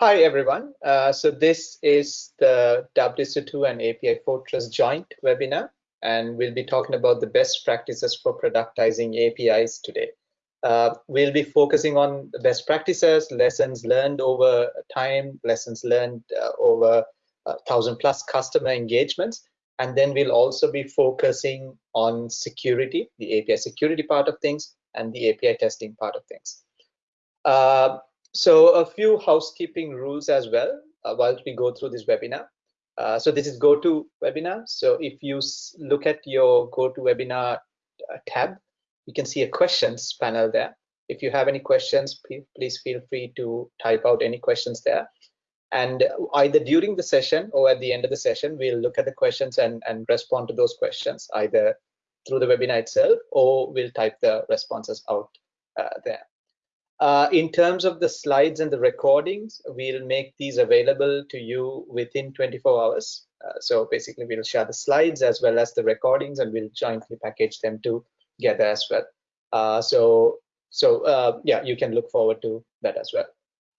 Hi, everyone. Uh, so this is the WSO2 and API Fortress joint webinar, and we'll be talking about the best practices for productizing APIs today. Uh, we'll be focusing on the best practices, lessons learned over time, lessons learned uh, over thousand plus customer engagements, and then we'll also be focusing on security, the API security part of things, and the API testing part of things. Uh, so a few housekeeping rules as well uh, while we go through this webinar. Uh, so this is GoToWebinar. So if you look at your GoToWebinar uh, tab, you can see a questions panel there. If you have any questions, please feel free to type out any questions there. And either during the session or at the end of the session, we'll look at the questions and, and respond to those questions, either through the webinar itself or we'll type the responses out uh, there. Uh, in terms of the slides and the recordings, we'll make these available to you within 24 hours. Uh, so basically, we'll share the slides as well as the recordings, and we'll jointly package them together as well. Uh, so, so uh, yeah, you can look forward to that as well.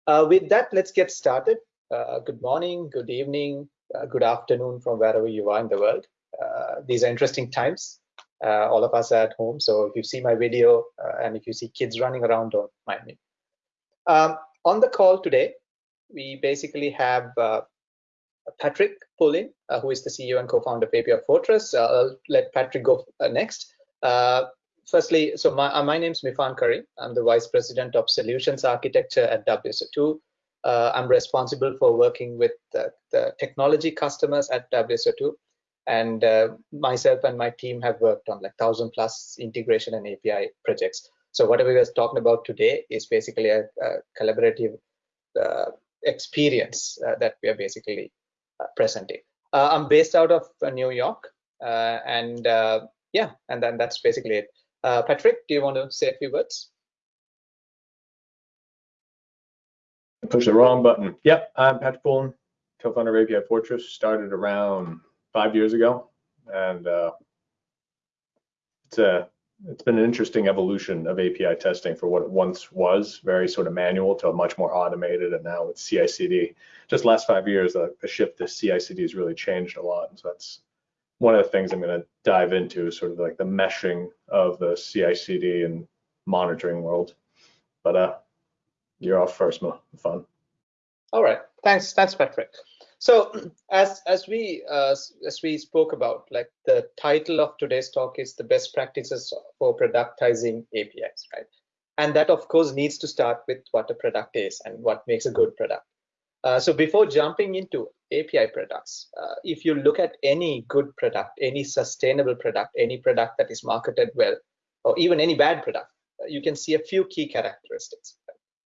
Uh, with that, let's get started. Uh, good morning, good evening, good afternoon from wherever you are in the world. these are interesting times all of us are at home. So if you see my video uh, and if you see kids running around, don't mind me. Um, on the call today, we basically have uh, Patrick Poulin, uh, who is the CEO and co-founder of API Fortress. Uh, I'll let Patrick go uh, next. firstly, so my, my name is Mifan Careem. I'm the Vice President of Solutions Architecture at WSO2. I'm responsible for working with the, the technology customers at WSO2 and uh, myself and my team have worked on like thousand plus integration and API projects. So whatever we're talking about today is basically a, a collaborative uh, experience uh, that we are basically uh, presenting. Uh, I'm based out of uh, New York, and yeah, and then that's basically it. Patrick, do you want to say a few words? Push the wrong button. Yep, I'm Patrick Poulin, co-founder of API Fortress. Started around five years ago, and uh, it's a it's been an interesting evolution of API testing for what it once was, very sort of manual to a much more automated, and now with CI/CD. Just last five years, the, shift to CI/CD has really changed a lot, and so that's one of the things I'm going to dive into is sort of like the meshing of the CI/CD and monitoring world. But uh, you're off first, Mo. Fun. All right. Thanks. Thanks, Patrick. So as as we uh, as we spoke about, like the title of today's talk is the best practices for productizing APIs, right? And that of course needs to start with what a product is and what makes a good product. Uh, so before jumping into API products, uh, if you look at any good product, any sustainable product, any product that is marketed well, or even any bad product, uh, you can see a few key characteristics.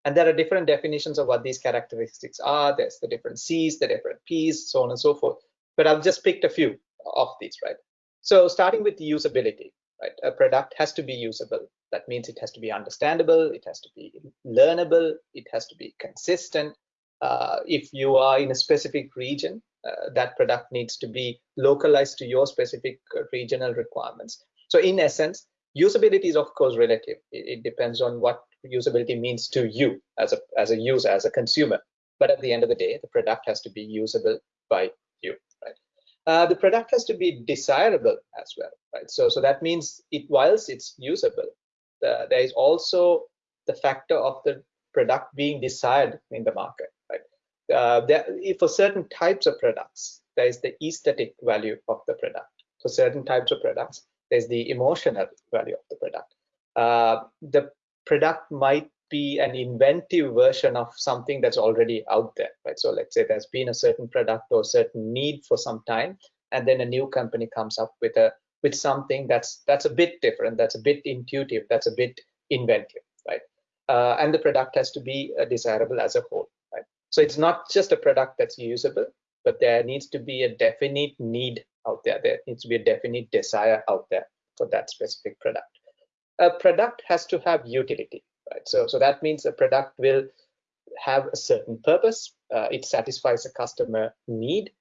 And there are different definitions of what these characteristics are. There's the different C's, the different P's, so on and so forth. But I've just picked a few of these, right? So starting with usability, right? A product has to be usable. That means it has to be understandable, it has to be learnable, it has to be consistent. Uh, if you are in a specific region, uh, that product needs to be localized to your specific uh, regional requirements. So in essence, usability is of course relative. It, it depends on what usability means to you as a as a user as a consumer. But at the end of the day the product has to be usable by you right? Uh, the product has to be desirable as well right? So so that means it whilst it's usable uh, there is also the factor of the product being desired in the market right? Uh, there, for certain types of products there is the aesthetic value of the product. For certain types of products there's the emotional value of the product. Uh, the product might be an inventive version of something that's already out there, right? So let's say there's been a certain product or certain need for some time, and then a new company comes up with a with something that's that's a bit different, that's a bit intuitive, that's a bit inventive, right? Uh, and the product has to be uh, desirable as a whole, right? So it's not just a product that's usable, but there needs to be a definite need out there. There needs to be a definite desire out there for that specific product a product has to have utility, right? So, so that means a product will have a certain purpose. Uh, it satisfies a customer need,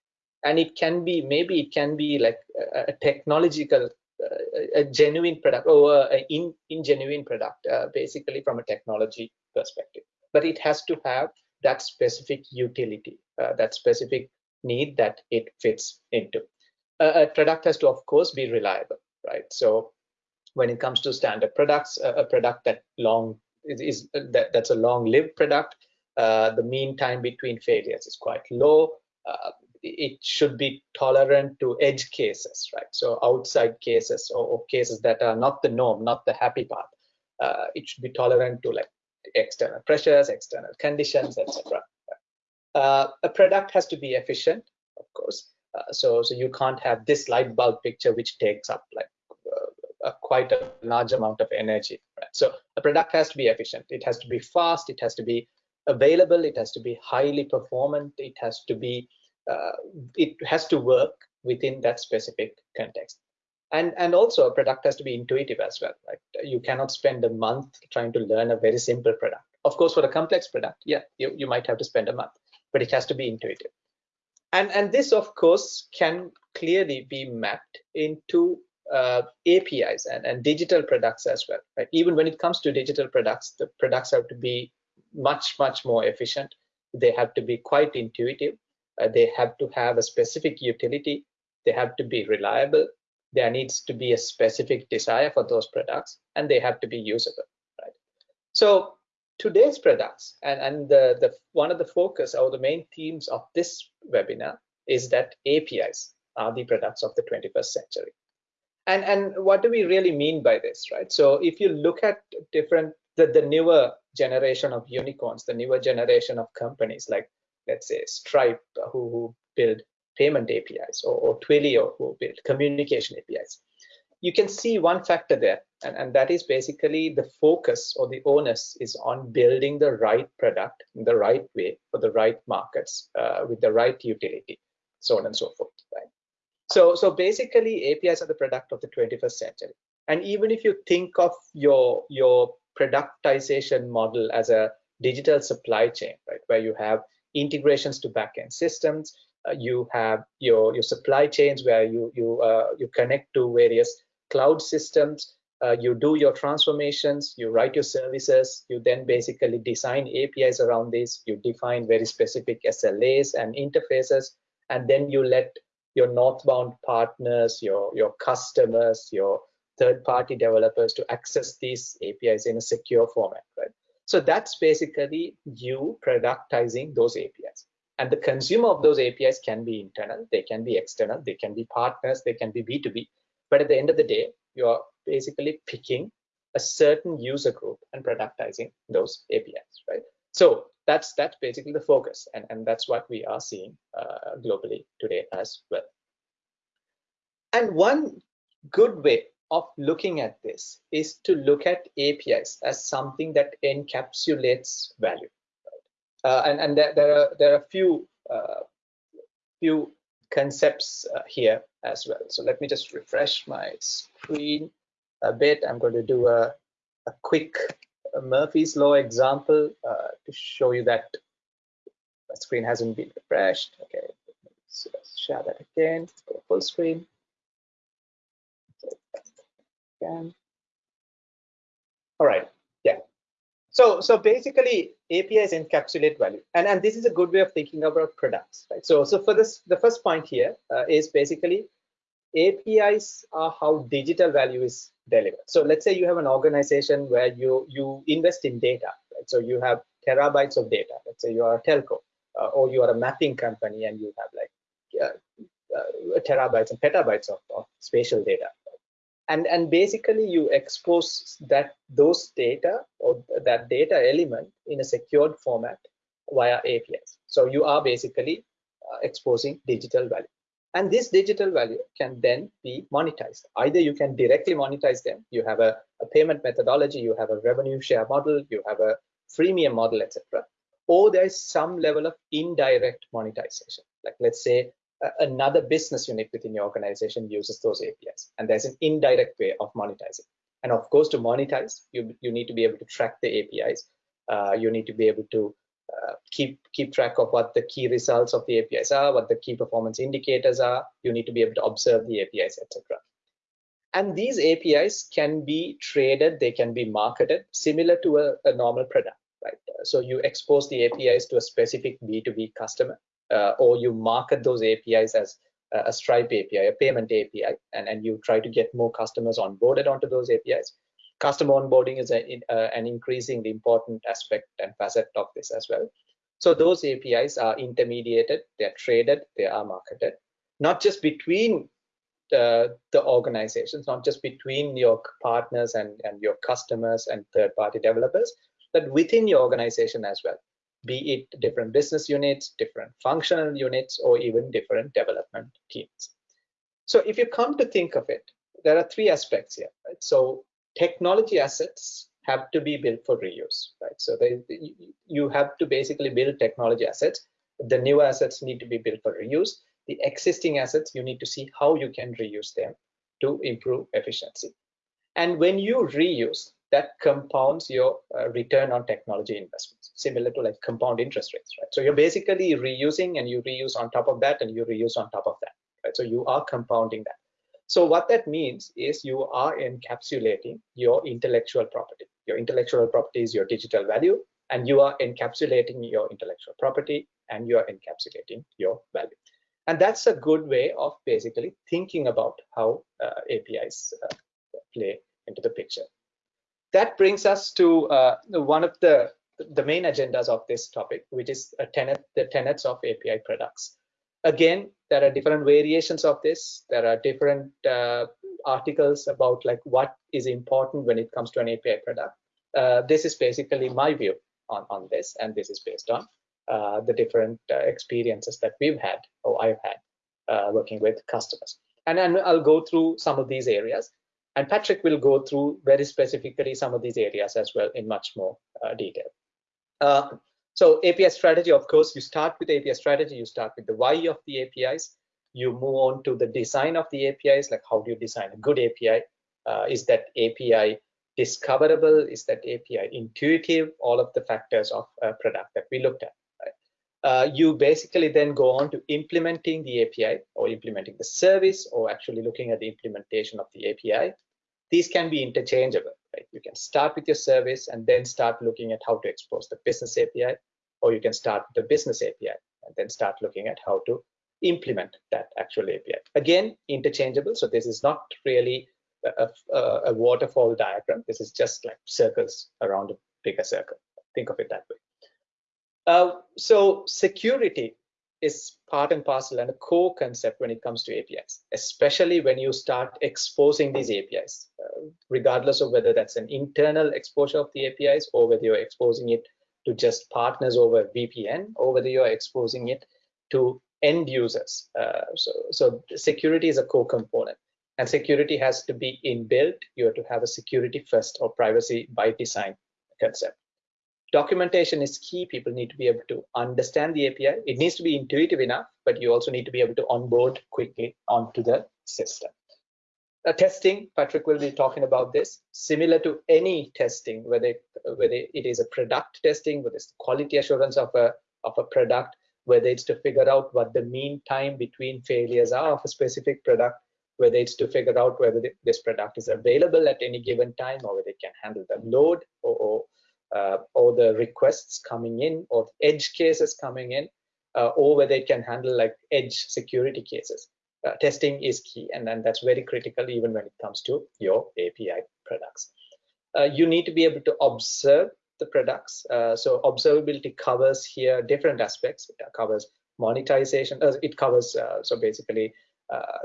and it can be maybe it can be like a, a technological, uh, a genuine product or an in, ingenuine product, uh, basically from a technology perspective. But it has to have that specific utility, uh, that specific need that it fits into. a product has to, of course, be reliable, right? So when it comes to standard products, a product that long is, is that, that's a long-lived product, uh, the mean time between failures is quite low. Uh, it should be tolerant to edge cases, right? So outside cases or, or cases that are not the norm, not the happy part. Uh, it should be tolerant to like external pressures, external conditions, etc. Uh, a product has to be efficient, of course. Uh, so, so you can't have this light bulb picture which takes up like a, quite a large amount of energy. Right? So a product has to be efficient. It has to be fast. It has to be available. It has to be highly performant. It has to be uh, it has to work within that specific context and and also a product has to be intuitive as well right you cannot spend a month trying to learn a very simple product of course for a complex product yeah you, you might have to spend a month but it has to be intuitive and and this of course can clearly be mapped into uh, apis and, and digital products as well right? Even when it comes to digital products the products have to be much much more efficient. They have to be quite intuitive. Uh, they have to have a specific utility. They have to be reliable. There needs to be a specific desire for those products and they have to be usable right? So today's products and and the the one of the focus or the main themes of this webinar is that apis are the products of the 21st century and and what do we really mean by this right so if you look at different the, the newer generation of unicorns the newer generation of companies like let's say Stripe, who, who build payment APIs, or, or Twilio, who build communication APIs. You can see one factor there, and, and that is basically the focus or the onus is on building the right product in the right way for the right markets uh, with the right utility, so on and so forth. Right. So, so basically, APIs are the product of the 21st century. And even if you think of your your productization model as a digital supply chain, right, where you have integrations to backend systems. Uh, you have your your supply chains where you you uh, you connect to various cloud systems. Uh, you do your transformations. You write your services. You then basically design APIs around this. You define very specific SLAs and interfaces, and then you let your northbound partners, your your customers, your third-party developers to access these APIs in a secure format, right? So that's basically you productizing those APIs. And the consumer of those APIs can be internal, they can be external, they can be partners, they can be B2B. But at the end of the day, you're basically picking a certain user group and productizing those APIs, right? So that's that's basically the focus, and, and that's what we are seeing uh, globally today as well. And one good way of looking at this is to look at APIs as something that encapsulates value. Uh, and and there, there, are there are a few uh, few concepts uh, here as well. So let me just refresh my screen a bit. I'm going to do a, a quick Murphy's law example uh, to show you that my screen hasn't been refreshed. Okay, let's share that again. Go full screen can. All right, yeah. So, so basically APIs encapsulate value. And, and this is a good way of thinking about products, right? So, so for this, the first point here uh, is basically APIs are how digital value is delivered. So let's say you have an organization where you, you invest in data, right? So you have terabytes of data. Let's say you are a telco uh, or you are a mapping company and you have like uh, uh terabytes and petabytes of, of spatial data and and basically you expose that those data or that data element in a secured format via APIs. So you are basically uh, exposing digital value. And this digital value can then be monetized. Either you can directly monetize them, you have a, a payment methodology, you have a revenue share model, you have a freemium model, etc. Or there is some level of indirect monetization. Like let's say another business unit within your organization uses those APIs. And there's an indirect way of monetizing. And of course, to monetize, you, you need to be able to track the APIs. Uh, you need to be able to uh, keep keep track of what the key results of the APIs are, what the key performance indicators are. You need to be able to observe the APIs, etc. And these APIs can be traded, they can be marketed similar to a, a normal product, right? so you expose the APIs to a specific B2B customer, uh, or you market those APIs as a Stripe API, a payment API, and, and you try to get more customers onboarded onto those APIs. Customer onboarding is a, uh, an increasingly important aspect and facet of this as well. So those APIs are intermediated, they're traded, they are marketed, not just between the, the organizations, not just between your partners and, and your customers and third-party developers, but within your organization as well, be it different business units, different functional units, or even different development teams. So if you come to think of it, there are three aspects here. Right? So technology assets have to be built for reuse, right? So they, you have to basically build technology assets. The new assets need to be built for reuse. The existing assets, you need to see how you can reuse them to improve efficiency. And when you reuse, that compounds your uh, return on technology investments, similar to like compound interest rates, right? So you're basically reusing and you reuse on top of that and you reuse on top of that, right? So you are compounding that. So what that means is you are encapsulating your intellectual property. Your intellectual property is your digital value, and you are encapsulating your intellectual property and you are encapsulating your value. And that's a good way of basically thinking about how uh, APIs uh, play into the picture that brings us to uh, one of the the main agendas of this topic, which is tenet, the tenets of API products. Again, there are different variations of this. There are different uh, articles about like what is important when it comes to an API product. Uh, this is basically my view on, on this, and this is based on uh, the different uh, experiences that we've had or I've had uh, working with customers. And then I'll go through some of these areas. And Patrick will go through very specifically some of these areas as well in much more uh, detail. Uh, so API strategy, of course, you start with API strategy, you start with the why of the APIs, you move on to the design of the APIs, like how do you design a good API? Uh, is that API discoverable? Is that API intuitive? All of the factors of a product that we looked at. Uh, you basically then go on to implementing the API or implementing the service or actually looking at the implementation of the API. These can be interchangeable, right? You can start with your service and then start looking at how to expose the business API, or you can start with the business API and then start looking at how to implement that actual API. Again, interchangeable. So this is not really a, a, a waterfall diagram. This is just like circles around a bigger circle. Think of it that way. Uh, so security is part and parcel and a core concept when it comes to APIs, especially when you start exposing these APIs, uh, regardless of whether that's an internal exposure of the APIs or whether you're exposing it to just partners over VPN or whether you're exposing it to end users. Uh, so, so security is a core component and security has to be inbuilt. You have to have a security first or privacy by design concept documentation is key. People need to be able to understand the API. It needs to be intuitive enough, but you also need to be able to onboard quickly onto the system. Uh, testing, Patrick will be talking about this. Similar to any testing, whether whether it is a product testing, whether it's quality assurance of a of a product, whether it's to figure out what the mean time between failures are of a specific product, whether it's to figure out whether this product is available at any given time or whether it can handle the load or, or uh, or the requests coming in or edge cases coming in uh, or whether it can handle like edge security cases. Uh, testing is key and then that's very critical even when it comes to your API products. Uh, you need to be able to observe the products. Uh, so observability covers here different aspects. It covers monetization. Uh, it covers so basically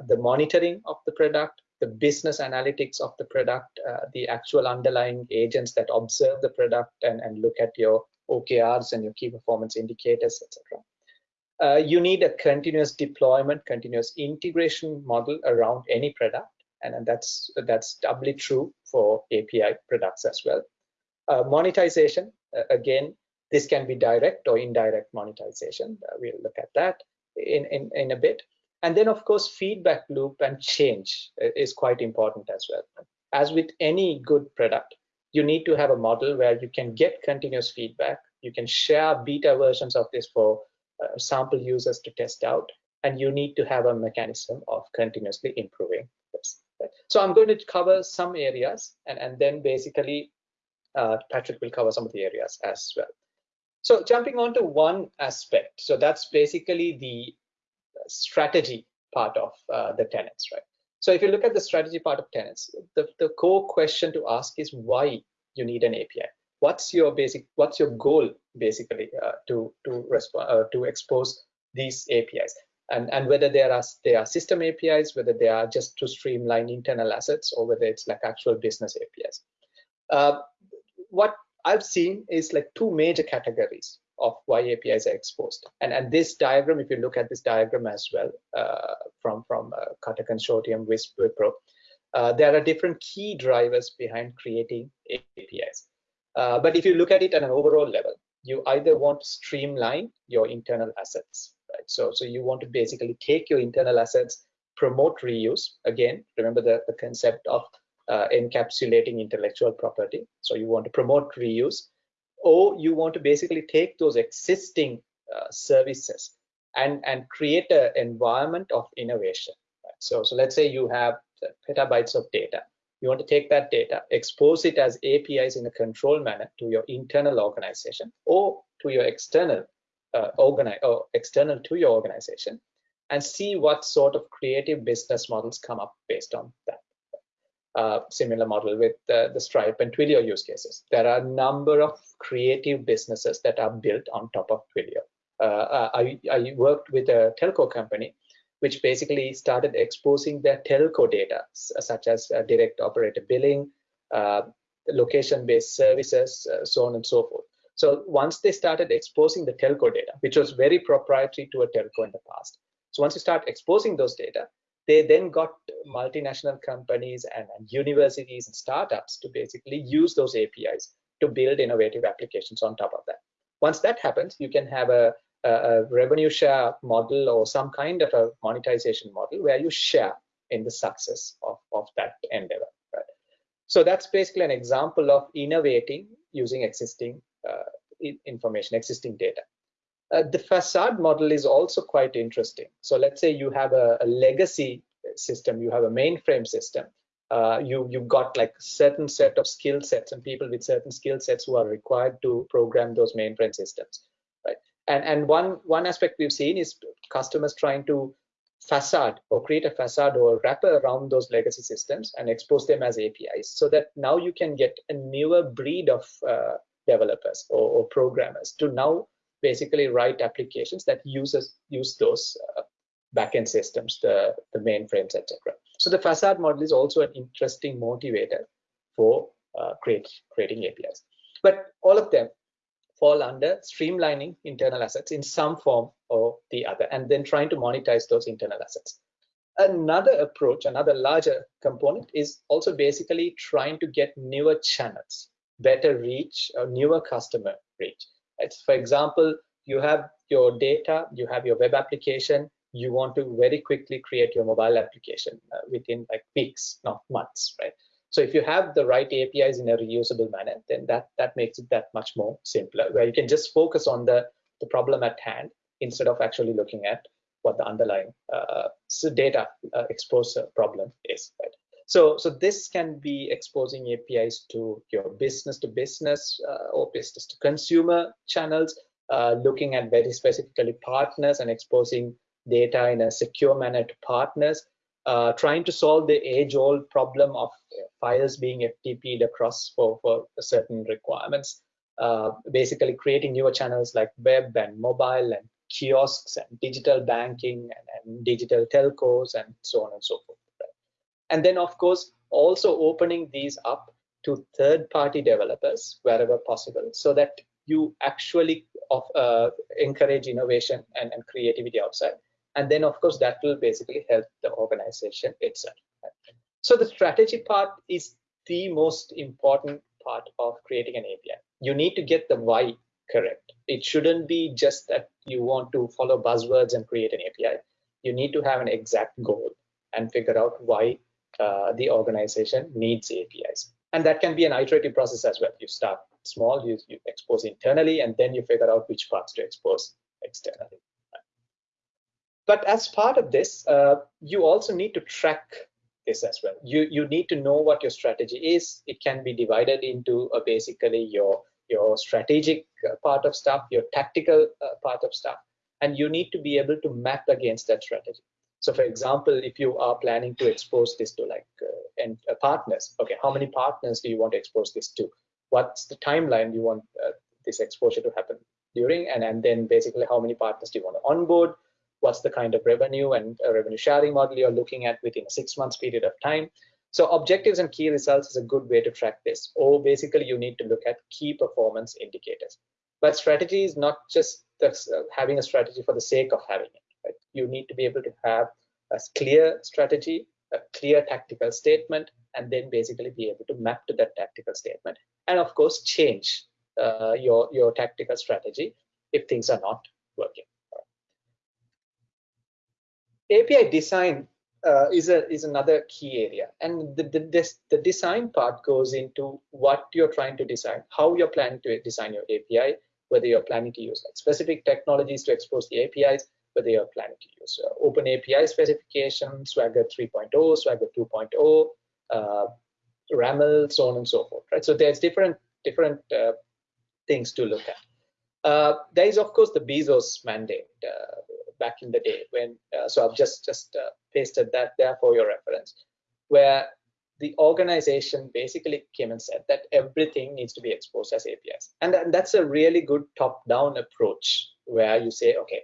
the monitoring of the product, the business analytics of the product, uh, the actual underlying agents that observe the product and, and look at your OKRs and your key performance indicators, etc. Uh, you need a continuous deployment, continuous integration model around any product, and, and that's that's doubly true for API products as well. Uh, monetization, uh, again, this can be direct or indirect monetization. Uh, we'll look at that in, in, in a bit. And then, of course, feedback loop and change is quite important as well. As with any good product, you need to have a model where you can get continuous feedback. You can share beta versions of this for uh, sample users to test out. And you need to have a mechanism of continuously improving this. So I'm going to cover some areas and, and then basically uh, Patrick will cover some of the areas as well. So jumping on to one aspect. So that's basically the strategy part of uh, the tenants, right? So if you look at the strategy part of tenants, the, the core question to ask is why you need an API. What's your basic, what's your goal basically uh, to to respond uh, to expose these APIs, and and whether there are they are system APIs, whether they are just to streamline internal assets, or whether it's like actual business APIs. Uh, what I've seen is like two major categories of why APIs are exposed. And, and this diagram, if you look at this diagram as well uh, from, from uh, Cutter Consortium, WISP, Wipro, uh, there are different key drivers behind creating APIs. Uh, but if you look at it at an overall level, you either want to streamline your internal assets, right? So, so you want to basically take your internal assets, promote reuse. Again, remember the, the concept of uh, encapsulating intellectual property. So you want to promote reuse, or you want to basically take those existing uh, services and and create an environment of innovation. Right? So so let's say you have petabytes of data. You want to take that data, expose it as APIs in a controlled manner to your internal organization or to your external uh, organi or external to your organization, and see what sort of creative business models come up based on that uh, similar model with uh, the Stripe and Twilio use cases. There are a number of creative businesses that are built on top of Twilio. Uh, I, I, worked with a telco company which basically started exposing their telco data, such as uh, direct operator billing, uh, location-based services, so on and so forth. So once they started exposing the telco data, which was very proprietary to a telco in the past. So once you start exposing those data, they then got multinational companies and, and, universities and startups to basically use those APIs to build innovative applications on top of that. Once that happens, you can have a, a, a revenue share model or some kind of a monetization model where you share in the success of, of that endeavor. Right? So that's basically an example of innovating using existing uh, information, existing data. Uh, the facade model is also quite interesting. So let's say you have a, a legacy system, you have a mainframe system. Uh, you you've got like certain set of skill sets and people with certain skill sets who are required to program those mainframe systems, right? And and one one aspect we've seen is customers trying to facade or create a facade or wrapper around those legacy systems and expose them as APIs, so that now you can get a newer breed of uh, developers or, or programmers to now basically write applications that uses use those uh, backend systems, the, the mainframes, etc. So the facade model is also an interesting motivator for uh, create, creating APIs. But all of them fall under streamlining internal assets in some form or the other, and then trying to monetize those internal assets. Another approach, another larger component is also basically trying to get newer channels, better reach, or newer customer reach. It's, for example, you have your data, you have your web application, you want to very quickly create your mobile application uh, within like weeks, not months, right? So if you have the right APIs in a reusable manner, then that that makes it that much more simpler, where you can just focus on the the problem at hand instead of actually looking at what the underlying uh, data uh, exposure problem is, right? So, so this can be exposing APIs to your business to business uh, or business to consumer channels, uh, looking at very specifically partners and exposing data in a secure manner to partners, uh, trying to solve the age-old problem of files being FTP'd across for, for certain requirements, uh, basically creating newer channels like web and mobile and kiosks and digital banking and, and digital telcos and so on and so forth and then of course also opening these up to third party developers wherever possible so that you actually of, uh, encourage innovation and, and, creativity outside. And then of course that will basically help the organization itself. So the strategy part is the most important part of creating an api you need to get the why correct. It shouldn't be just that you want to follow buzzwords and create an api you need to have an exact goal and figure out why uh, the organization needs APIs. And that can be an iterative process as well. You start small, you, you expose internally, and then you figure out which parts to expose externally. But as part of this, uh, you also need to track this as well. You, you need to know what your strategy is. It can be divided into uh, basically your your strategic uh, part of stuff, your tactical uh, part of stuff, and you need to be able to map against that strategy. So for example, if you are planning to expose this to like uh, and uh, partners, okay, how many partners do you want to expose this to? What's the timeline you want uh, this exposure to happen during? And, and then basically how many partners do you want to onboard? What's the kind of revenue and uh, revenue sharing model you're looking at within a six months period of time? So objectives and key results is a good way to track this. Or basically you need to look at key performance indicators. But strategy is not just uh, having a strategy for the sake of having it. Right? You need to be able to have a clear strategy, a clear tactical statement, and then basically be able to map to that tactical statement. And of course, change uh, your, your tactical strategy if things are not working. API design uh, is a is another key area, and the, the this, the design part goes into what you're trying to design, how you're planning to design your API, whether you're planning to use like specific technologies to expose the APIs, whether you're planning to use uh, open API specification, Swagger 3.0, Swagger 2.0, uh, RAML, so on and so forth, right? So there's different different uh, things to look at. Uh, there is of course the Bezos mandate uh, back in the day when uh, so I've just just pasted that there for your reference, where the organization basically came and said that everything needs to be exposed as APIs, and, and that's a really good top-down approach where you say, okay,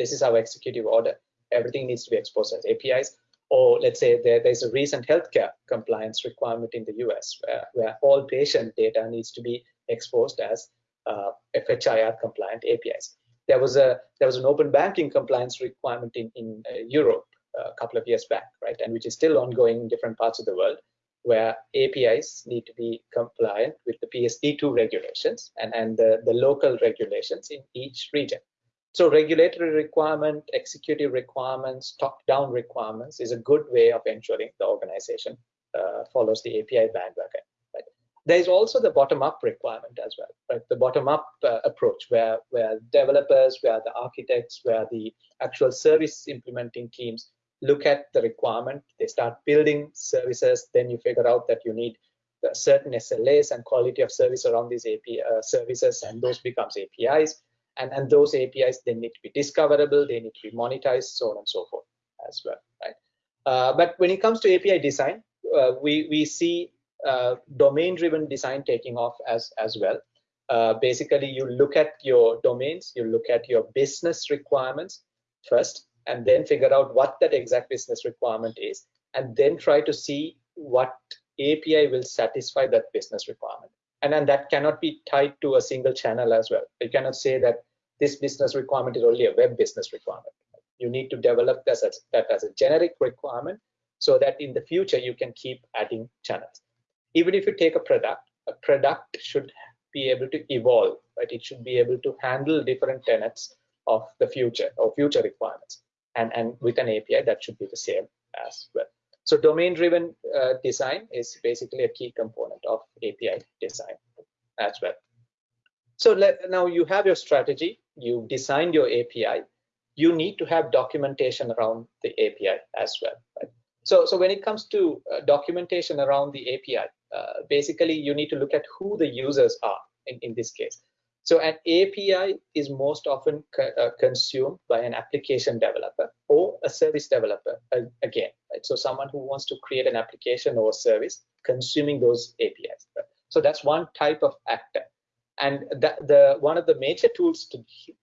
this is our executive order, everything needs to be exposed as APIs. Or let's say there, there's a recent healthcare compliance requirement in the US where, where all patient data needs to be exposed as uh, FHIR compliant APIs there was a there was an open banking compliance requirement in in uh, Europe uh, a couple of years back, right, and which is still ongoing in different parts of the world, where APIs need to be compliant with the PSD2 regulations and and the, the local regulations in each region. So regulatory requirement, executive requirements, top-down requirements is a good way of ensuring the organization uh, follows the API bandwagon there's also the bottom-up requirement as well, right? The bottom-up uh, approach where, where developers, where the architects, where the actual service implementing teams look at the requirement, they start building services, then you figure out that you need certain SLAs and quality of service around these API uh, services, and those becomes APIs. And, and those APIs, they need to be discoverable, they need to be monetized, so on and so forth as well, right? Uh, but when it comes to API design, uh, we, we see uh, domain-driven design taking off as as well. Uh, basically, you look at your domains, you look at your business requirements first, and then figure out what that exact business requirement is, and then try to see what API will satisfy that business requirement. And then that cannot be tied to a single channel as well. You cannot say that this business requirement is only a web business requirement. You need to develop that as, that as a generic requirement so that in the future you can keep adding channels even if you take a product, a product should be able to evolve, right? It should be able to handle different tenets of the future or future requirements. And, and with an API, that should be the same as well. So domain-driven uh, design is basically a key component of API design as well. So let, now you have your strategy, you designed your API, you need to have documentation around the API as well. Right? So, so when it comes to uh, documentation around the API, uh, basically you need to look at who the users are in, in this case. So an API is most often co uh, consumed by an application developer or a service developer uh, again. Right? So someone who wants to create an application or service consuming those APIs. Right? So that's one type of actor. And that, the one of the major tools to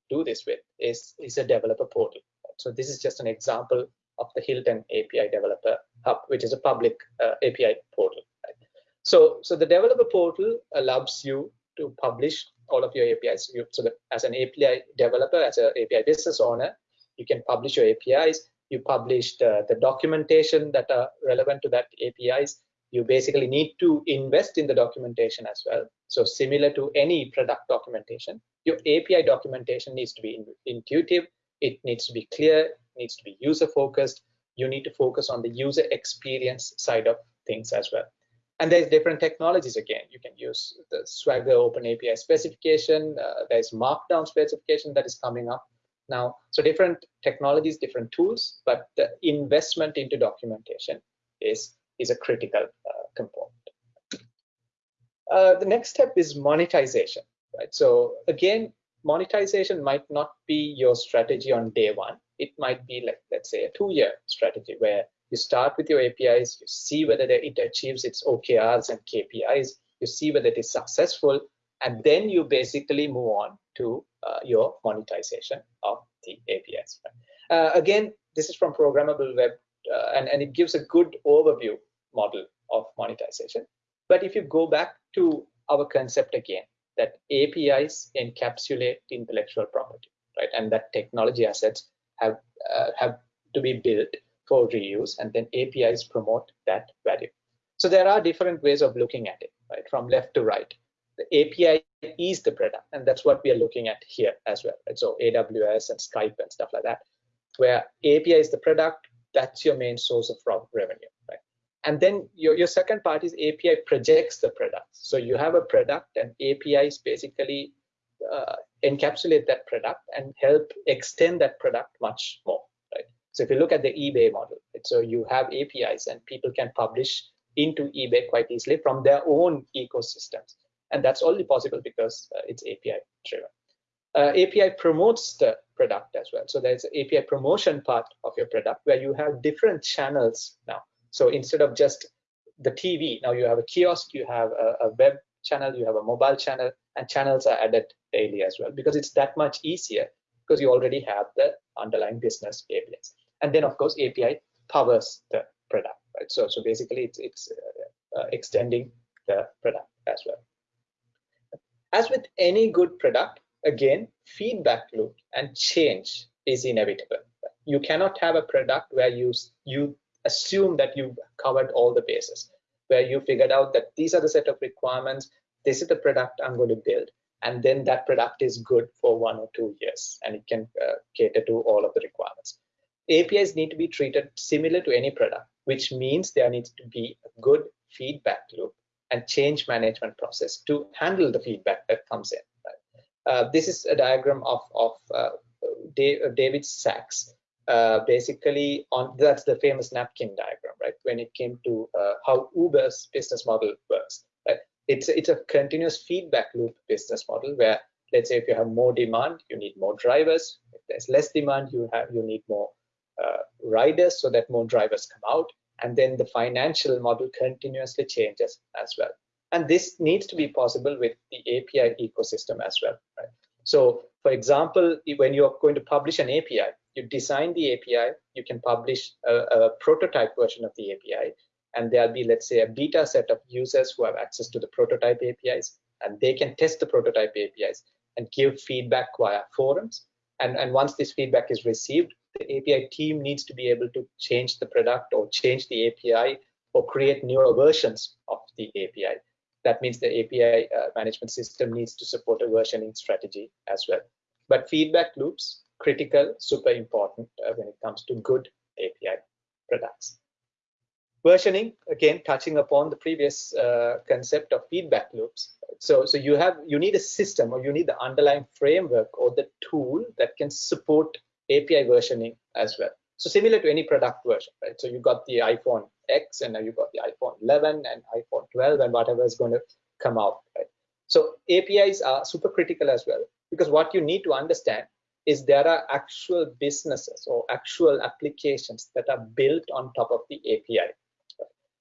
do this with is, is a developer portal. So this is just an example of the Hilton API Developer Hub, which is a public uh, API portal. So, so the developer portal allows you to publish all of your APIs. You, so as an API developer, as an API business owner, you can publish your APIs. You publish the, the documentation that are relevant to that APIs. You basically need to invest in the documentation as well. So similar to any product documentation, your API documentation needs to be intuitive. It needs to be clear, needs to be user focused. You need to focus on the user experience side of things as well. And there's different technologies again. You can use the Swagger Open API specification. Uh, there's Markdown specification that is coming up now. So different technologies, different tools, but the investment into documentation is, is a critical uh, component. Uh, the next step is monetization. right? So again, monetization might not be your strategy on day one. It might be like, let's say, a two-year strategy where you start with your APIs, you see whether it achieves its OKRs and KPIs, you see whether it is successful, and then you basically move on to uh, your monetization of the APIs. Uh, again, this is from Programmable Web, uh, and, and it gives a good overview model of monetization. But if you go back to our concept again, that APIs encapsulate intellectual property, right? And that technology assets have uh, have to be built for reuse, and then APIs promote that value. So there are different ways of looking at it, right? From left to right. The API is the product, and that's what we are looking at here as well. Right? So AWS and Skype and stuff like that, where API is the product, that's your main source of revenue, right? And then your, your second part is API projects the product. So you have a product and APIs basically uh, encapsulate that product and help extend that product much more, right? So if you look at the eBay model, right? so you have APIs and people can publish into eBay quite easily from their own ecosystems. And that's only possible because uh, it's API driven. Uh, API promotes the product as well. So there's API promotion part of your product where you have different channels now. So instead of just the TV, now you have a kiosk, you have a, a web channel, you have a mobile channel, and channels are added daily as well because it's that much easier because you already have the underlying business APIs. And then of course API powers the product, right? So so basically it's it's uh, uh, extending the product as well. As with any good product, again, feedback loop and change is inevitable. You cannot have a product where you you assume that you've covered all the bases, where you figured out that these are the set of requirements, this is the product I'm going to build, and then that product is good for one or two years, and it can uh, cater to all of the requirements. APIs need to be treated similar to any product, which means there needs to be a good feedback loop and change management process to handle the feedback that comes in. Right? Uh, this is a diagram of, of uh, David Sacks. Uh, basically, on that's the famous napkin diagram, right? When it came to uh, how Uber's business model works, right? It's it's a continuous feedback loop business model where, let's say, if you have more demand, you need more drivers. If there's less demand, you have you need more uh, riders so that more drivers come out and then the financial model continuously changes as well. And this needs to be possible with the API ecosystem as well, right? So for example, when you're going to publish an API, you design the API, you can publish a, a prototype version of the API, and there'll be, let's say, a beta set of users who have access to the prototype APIs, and they can test the prototype APIs and give feedback via forums. And, and once this feedback is received, the API team needs to be able to change the product or change the API or create newer versions of the API. That means the API uh, management system needs to support a versioning strategy as well. But feedback loops, critical, super important uh, when it comes to good API products. Versioning, again, touching upon the previous uh, concept of feedback loops. So, so you have you need a system or you need the underlying framework or the tool that can support API versioning as well. So similar to any product version, right? So you got the iPhone X and now you got the iPhone 11 and iPhone 12 and whatever is going to come out, right? So APIs are super critical as well because what you need to understand is there are actual businesses or actual applications that are built on top of the API.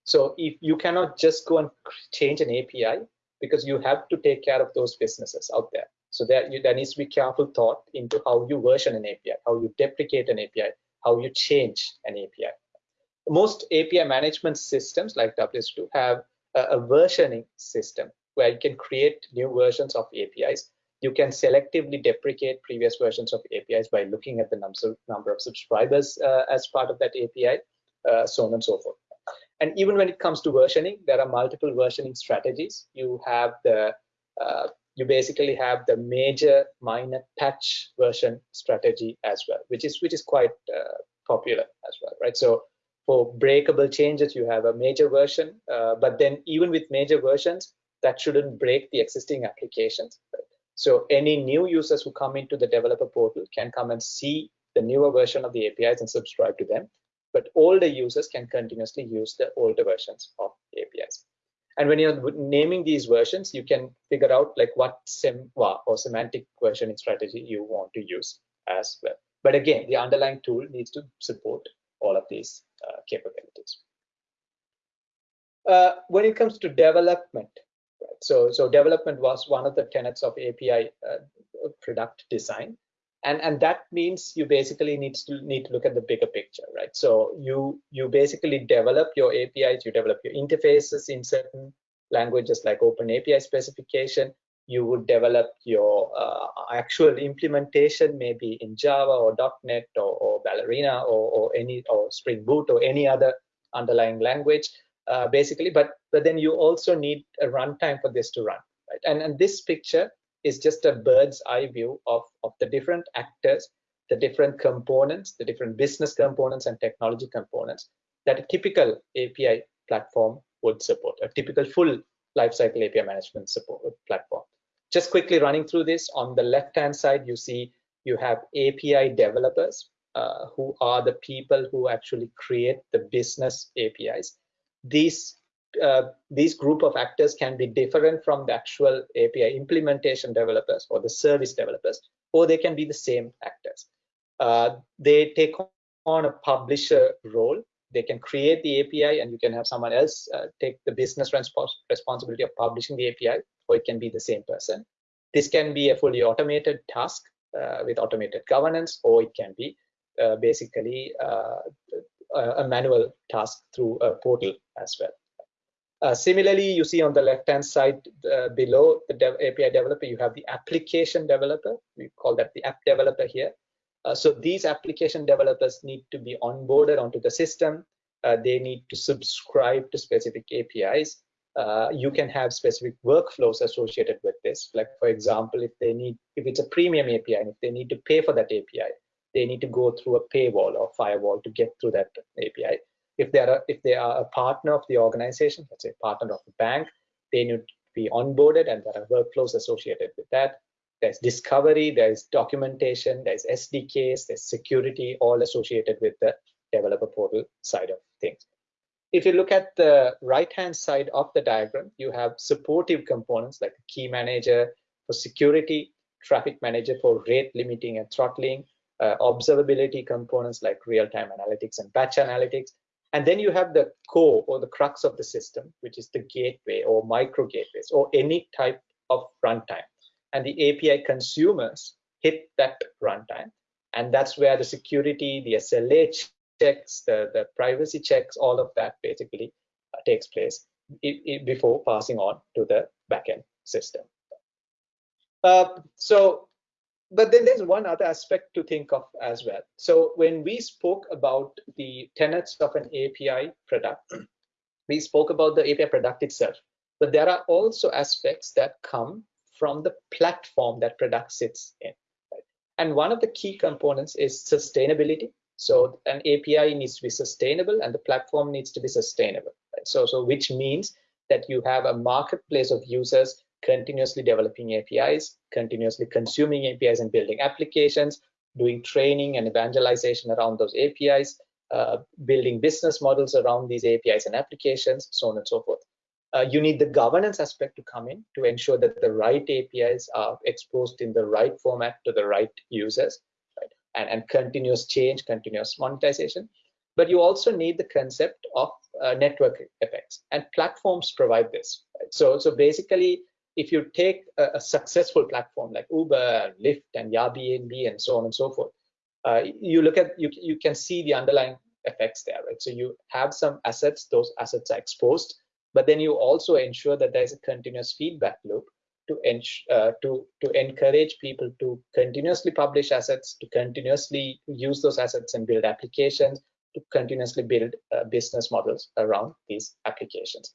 So if you cannot just go and change an API because you have to take care of those businesses out there. So there, you, there needs to be careful thought into how you version an API, how you deprecate an API, how you change an API. Most API management systems like WSO2 have a, a versioning system where you can create new versions of APIs. You can selectively deprecate previous versions of APIs by looking at the number of subscribers uh, as part of that API, uh, so on and so forth. And even when it comes to versioning, there are multiple versioning strategies. You have the uh, you basically have the major minor patch version strategy as well, which is which is quite uh, popular as well, right? So for breakable changes, you have a major version, uh, but then even with major versions, that shouldn't break the existing applications. Right? So any new users who come into the developer portal can come and see the newer version of the APIs and subscribe to them. But older users can continuously use the older versions of APIs. And when you're naming these versions, you can figure out like what SemVer or semantic versioning strategy you want to use as well. But again, the underlying tool needs to support all of these uh, capabilities. Uh, when it comes to development, right, so, so development was one of the tenets of API uh, product design. And, and that means you basically need to need to look at the bigger picture, right? So you you basically develop your APIs, you develop your interfaces in certain languages like Open API specification. You would develop your uh, actual implementation maybe in Java or .NET or, or Ballerina or, or any or Spring Boot or any other underlying language, uh, basically. But but then you also need a runtime for this to run, right? And and this picture is just a bird's eye view of, of the different actors, the different components, the different business components and technology components that a typical API platform would support, a typical full lifecycle API management support platform. Just quickly running through this, on the left-hand side, you see you have API developers uh, who are the people who actually create the business APIs. These uh, these group of actors can be different from the actual API implementation developers or the service developers, or they can be the same actors. Uh, they take on a publisher role. They can create the API and you can have someone else uh, take the business respons responsibility of publishing the API, or it can be the same person. This can be a fully automated task uh, with automated governance, or it can be uh, basically uh, a manual task through a portal as well. Uh, similarly, you see on the left-hand side uh, below the dev API developer, you have the application developer. We call that the app developer here. Uh, so these application developers need to be onboarded onto the system. Uh, they need to subscribe to specific APIs. Uh, you can have specific workflows associated with this. Like for example, if they need, if it's a premium API and if they need to pay for that API, they need to go through a paywall or firewall to get through that API if they are a, if they are a partner of the organization, let's say partner of the bank, they need to be onboarded and there are workflows associated with that. There's discovery, there's documentation, there's SDKs, there's security, all associated with the developer portal side of things. If you look at the right-hand side of the diagram, you have supportive components like key manager for security, traffic manager for rate limiting and throttling, uh, observability components like real-time analytics and batch analytics, and then you have the core or the crux of the system, which is the gateway or micro gateways or any type of runtime. And the API consumers hit that runtime. And that's where the security, the SLA checks, the, the privacy checks, all of that basically uh, takes place before passing on to the backend system. Uh, so but then there's one other aspect to think of as well. So when we spoke about the tenets of an API product, we spoke about the API product itself, but there are also aspects that come from the platform that product sits in. And one of the key components is sustainability. So an API needs to be sustainable and the platform needs to be sustainable. So, so which means that you have a marketplace of users continuously developing APIs, continuously consuming APIs and building applications, doing training and evangelization around those APIs, uh, building business models around these APIs and applications, so on and so forth. Uh, you need the governance aspect to come in to ensure that the right APIs are exposed in the right format to the right users, right? And, and continuous change, continuous monetization. But you also need the concept of uh, network effects, and platforms provide this. Right? So, so basically, if you take a, a, successful platform like Uber, Lyft, and Airbnb, and so on and so forth, uh, you look at you you can see the underlying effects there, right? So you have some assets; those assets are exposed, but then you also ensure that there is a continuous feedback loop to uh, to to encourage people to continuously publish assets, to continuously use those assets and build applications, to continuously build uh, business models around these applications.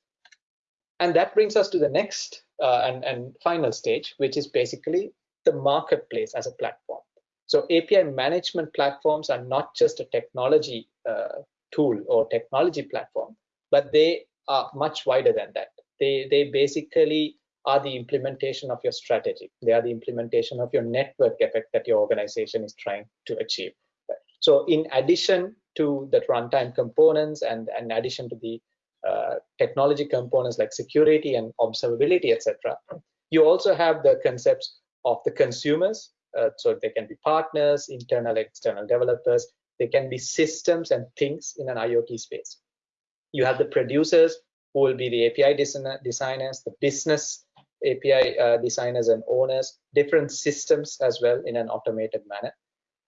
And that brings us to the next uh, and, and final stage, which is basically the marketplace as a platform. So API management platforms are not just a technology uh, tool or technology platform, but they are much wider than that. They, they basically are the implementation of your strategy. They are the implementation of your network effect that your organization is trying to achieve. So in addition to the runtime components and in addition to the uh, technology components like security and observability, etc. You also have the concepts of the consumers. Uh, so they can be partners, internal, external developers. They can be systems and things in an IoT space. You have the producers who will be the API designers, the business API uh, designers and owners, different systems as well in an automated manner.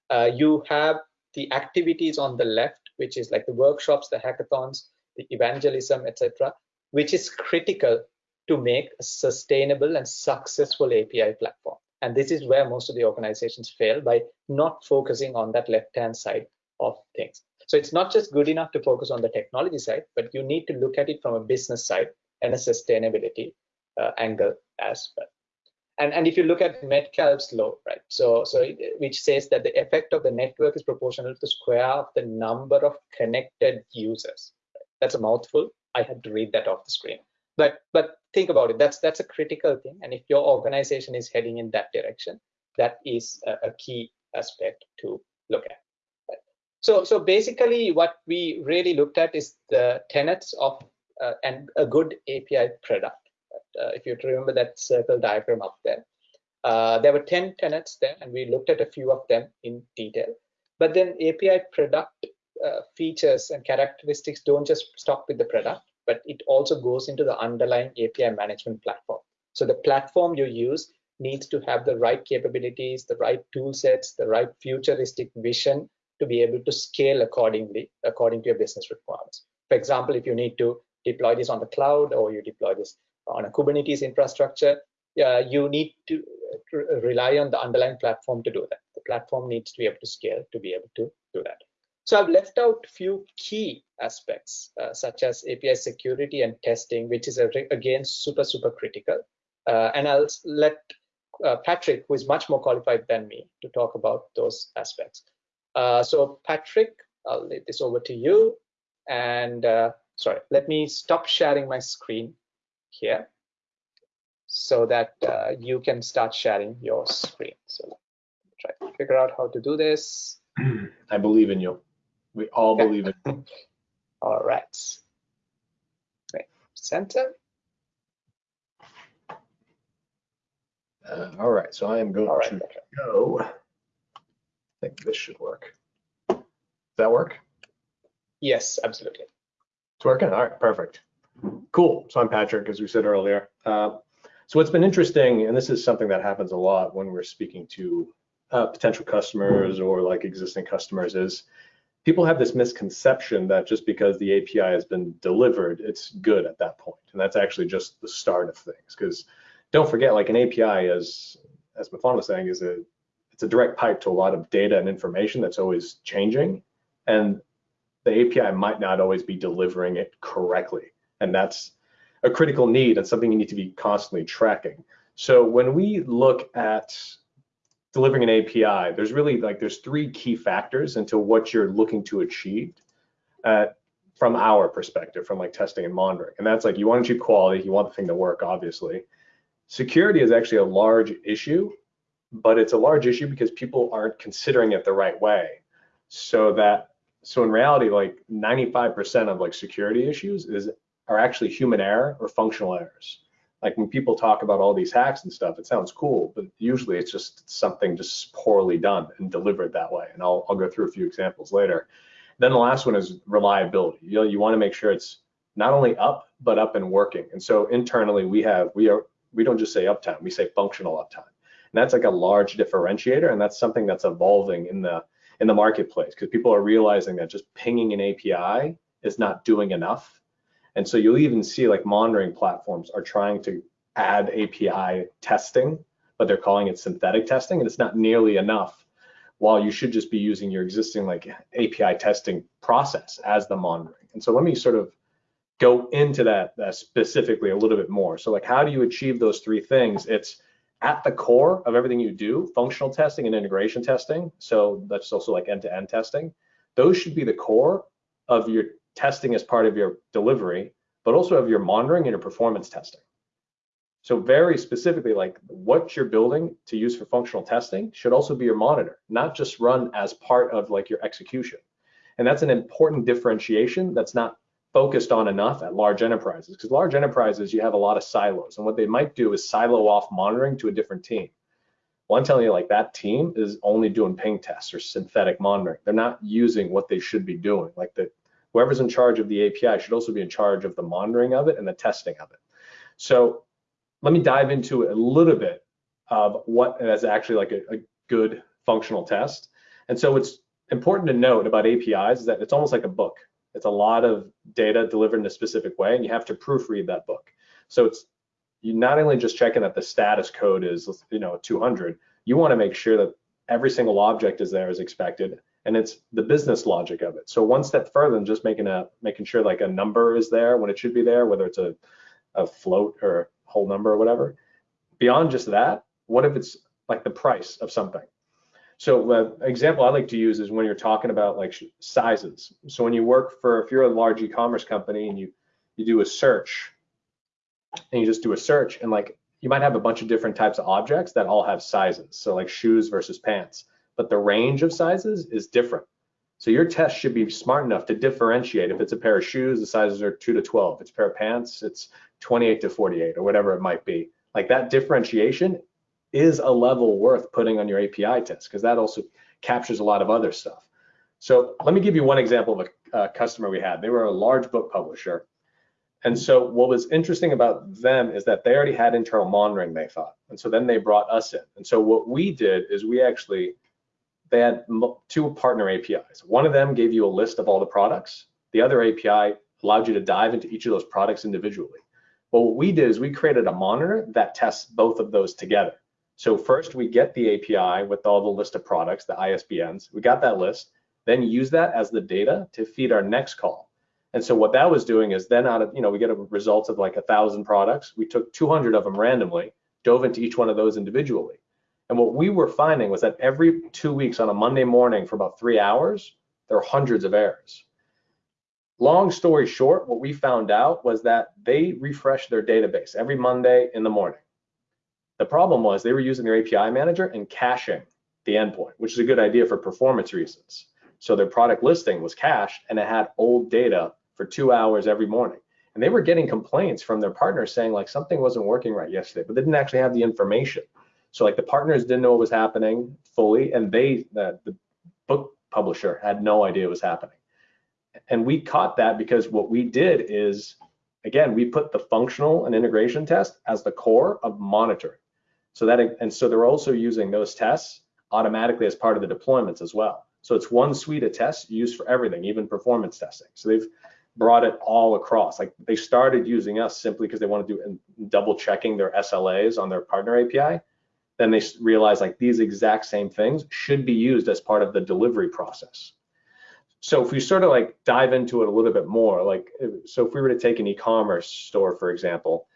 Uh, you have the activities on the left, which is like the workshops, the hackathons, the evangelism, etc., which is critical to make a sustainable and successful API platform. And this is where most of the organizations fail by not focusing on that left-hand side of things. So it's not just good enough to focus on the technology side, but you need to look at it from a business side and a sustainability uh, angle as well. And, and if you look at Metcalfe's law, right, so, so it, which says that the effect of the network is proportional to the square of the number of connected users. That's a mouthful. I had to read that off the screen. But but think about it. That's that's a critical thing. And if your organization is heading in that direction, that is a, a key aspect to look at. So so basically, what we really looked at is the tenets of uh, and a good API product uh, if you remember that circle diagram up there. Uh, there were 10 tenets there, and we looked at a few of them in detail. But then API product uh, features and characteristics don't just stop with the product, but it also goes into the underlying API management platform. So the platform you use needs to have the right capabilities, the right tool sets, the right futuristic vision to be able to scale accordingly, according to your business requirements. For example, if you need to deploy this on the cloud or you deploy this on a Kubernetes infrastructure, uh, you need to rely on the underlying platform to do that. The platform needs to be able to scale to be able to do that. So I've left out a few key aspects, uh, such as API security and testing, which is, again, super, super critical. Uh, and I'll let uh, Patrick, who is much more qualified than me, to talk about those aspects. Uh, so Patrick, I'll leave this over to you. And uh, sorry, let me stop sharing my screen here so that uh, you can start sharing your screen. So try to figure out how to do this. I believe in you. We all believe it. all right. Center. Uh, all right, so I am going right, to okay. go. I think this should work. Does that work? Yes, absolutely. It's working. All right, perfect. Cool. So I'm Patrick, as we said earlier. Uh, so what's been interesting, and this is something that happens a lot when we're speaking to uh, potential customers or like existing customers, is people have this misconception that just because the API has been delivered, it's good at that point. And that's actually just the start of things. Because don't forget, like an API, as as Mifan was saying, is a it's a direct pipe to a lot of data and information that's always changing. And the API might not always be delivering it correctly and that's a critical need and something you need to be constantly tracking. So when we look at delivering an API, there's really like there's three key factors into what you're looking to achieve uh, from our perspective, from like testing and monitoring. And that's like you want to achieve quality, you want the thing to work, obviously. Security is actually a large issue, but it's a large issue because people aren't considering it the right way. So that so in reality, like 95% of like security issues is are actually human error or functional errors. Like when people talk about all these hacks and stuff, it sounds cool, but usually it's just something just poorly done and delivered that way. And I'll, I'll go through a few examples later. Then the last one is reliability. You know, you want to make sure it's not only up, but up and working. And so internally we have, we are, we don't just say uptime, we say functional uptime. And that's like a large differentiator. And that's something that's evolving in the, in the marketplace because people are realizing that just pinging an API is not doing enough and so you'll even see like monitoring platforms are trying to add API testing, but they're calling it synthetic testing, and it's not nearly enough. While you should just be using your existing like API testing process as the monitoring. And so let me sort of go into that, that specifically a little bit more. So like how do you achieve those three things? It's at the core of everything you do, functional testing and integration testing. So that's also like end-to-end -end testing. Those should be the core of your testing as part of your delivery, but also of your monitoring and your performance testing. So very specifically, like what you're building to use for functional testing should also be your monitor, not just run as part of like your execution. And that's an important differentiation that's not focused on enough at large enterprises because large enterprises you have a lot of silos and what they might do is silo off monitoring to a different team well i'm telling you like that team is only doing ping tests or synthetic monitoring they're not using what they should be doing like the whoever's in charge of the api should also be in charge of the monitoring of it and the testing of it. So let me dive into a little bit of what is actually like a, a good functional test. And so it's important to note about apis is that it's almost like a book. It's a lot of data delivered in a specific way, and you have to proofread that book. So it's you not only just checking that the status code is you know 200, you want to make sure that every single object is there as expected, and it's the business logic of it. So one step further than just making a making sure like a number is there when it should be there, whether it's a a float or a whole number or whatever. Beyond just that, what if it's like the price of something? So uh, example I like to use is when you're talking about like sizes. So when you work for, if you're a large e-commerce company and you you do a search and you just do a search and like you might have a bunch of different types of objects that all have sizes. So like shoes versus pants, but the range of sizes is different. So your test should be smart enough to differentiate. If it's a pair of shoes, the sizes are 2 to 12. If it's a pair of pants, it's 28 to 48 or whatever it might be. Like that differentiation is a level worth putting on your API test because that also captures a lot of other stuff. So let me give you one example of a, a customer we had. They were a large book publisher. And so what was interesting about them is that they already had internal monitoring, they thought. And so then they brought us in. And so what we did is we actually, they had two partner APIs. One of them gave you a list of all the products. The other API allowed you to dive into each of those products individually. Well, what we did is we created a monitor that tests both of those together. So first we get the API with all the list of products, the ISBNs. We got that list, then use that as the data to feed our next call. And so what that was doing is then out of, you know, we get a result of like a thousand products. We took 200 of them randomly, dove into each one of those individually. And what we were finding was that every two weeks on a Monday morning for about three hours, there were hundreds of errors. Long story short, what we found out was that they refreshed their database every Monday in the morning. The problem was they were using their API manager and caching the endpoint, which is a good idea for performance reasons. So their product listing was cached and it had old data for two hours every morning. And they were getting complaints from their partners saying like something wasn't working right yesterday, but they didn't actually have the information. So like the partners didn't know what was happening fully, and they the, the book publisher had no idea what was happening. And we caught that because what we did is again, we put the functional and integration test as the core of monitoring. So that and so they're also using those tests automatically as part of the deployments as well. So it's one suite of tests used for everything, even performance testing. So they've brought it all across. Like they started using us simply because they want to do double checking their SLAs on their partner API. Then they realize like these exact same things should be used as part of the delivery process. So if we sort of like dive into it a little bit more, like so if we were to take an e-commerce store, for example,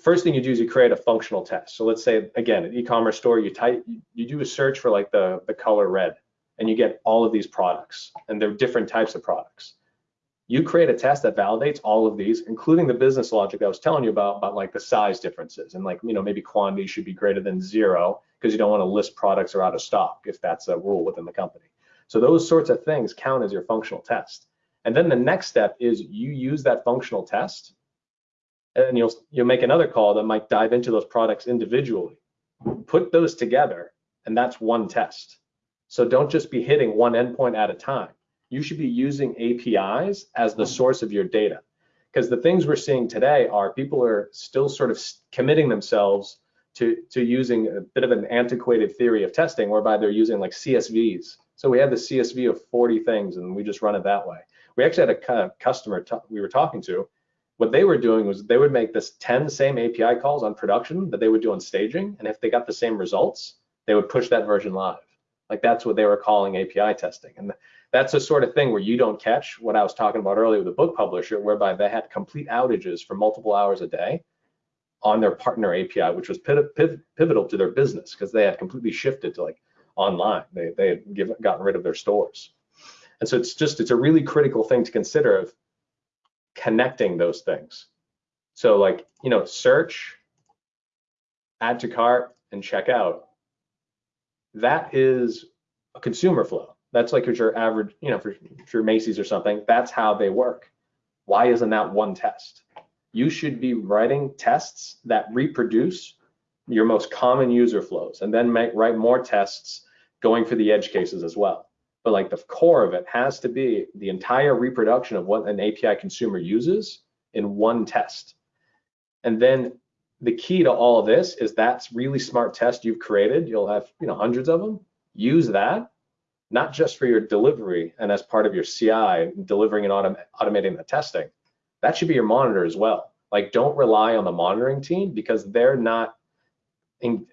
first thing you do is you create a functional test. So let's say again, an e-commerce store, you type, you do a search for like the the color red, and you get all of these products, and they're different types of products. You create a test that validates all of these, including the business logic I was telling you about, about like the size differences and like you know maybe quantity should be greater than zero because you don't want to list products are out of stock if that's a rule within the company. So those sorts of things count as your functional test. And then the next step is you use that functional test and you'll you'll make another call that might dive into those products individually. Put those together, and that's one test. So don't just be hitting one endpoint at a time. You should be using APIs as the hmm. source of your data. Because the things we're seeing today are people are still sort of committing themselves to, to using a bit of an antiquated theory of testing whereby they're using like CSVs. So we have the CSV of 40 things and we just run it that way. We actually had a customer we were talking to what they were doing was they would make this 10 same API calls on production that they would do on staging. And if they got the same results, they would push that version live. Like that's what they were calling API testing. And that's the sort of thing where you don't catch what I was talking about earlier with the book publisher, whereby they had complete outages for multiple hours a day on their partner API, which was pivotal to their business because they had completely shifted to like online. They, they had given, gotten rid of their stores. And so it's just, it's a really critical thing to consider of connecting those things. So like, you know, search, add to cart, and check out. That is a consumer flow. That's like your average, you know, for, for Macy's or something, that's how they work. Why isn't that one test? You should be writing tests that reproduce your most common user flows and then make, write more tests going for the edge cases as well. But like the core of it has to be the entire reproduction of what an API consumer uses in one test. And then the key to all of this is that's really smart test you've created. You'll have you know hundreds of them. Use that, not just for your delivery and as part of your CI, delivering and autom automating the testing. That should be your monitor as well. Like don't rely on the monitoring team because they're not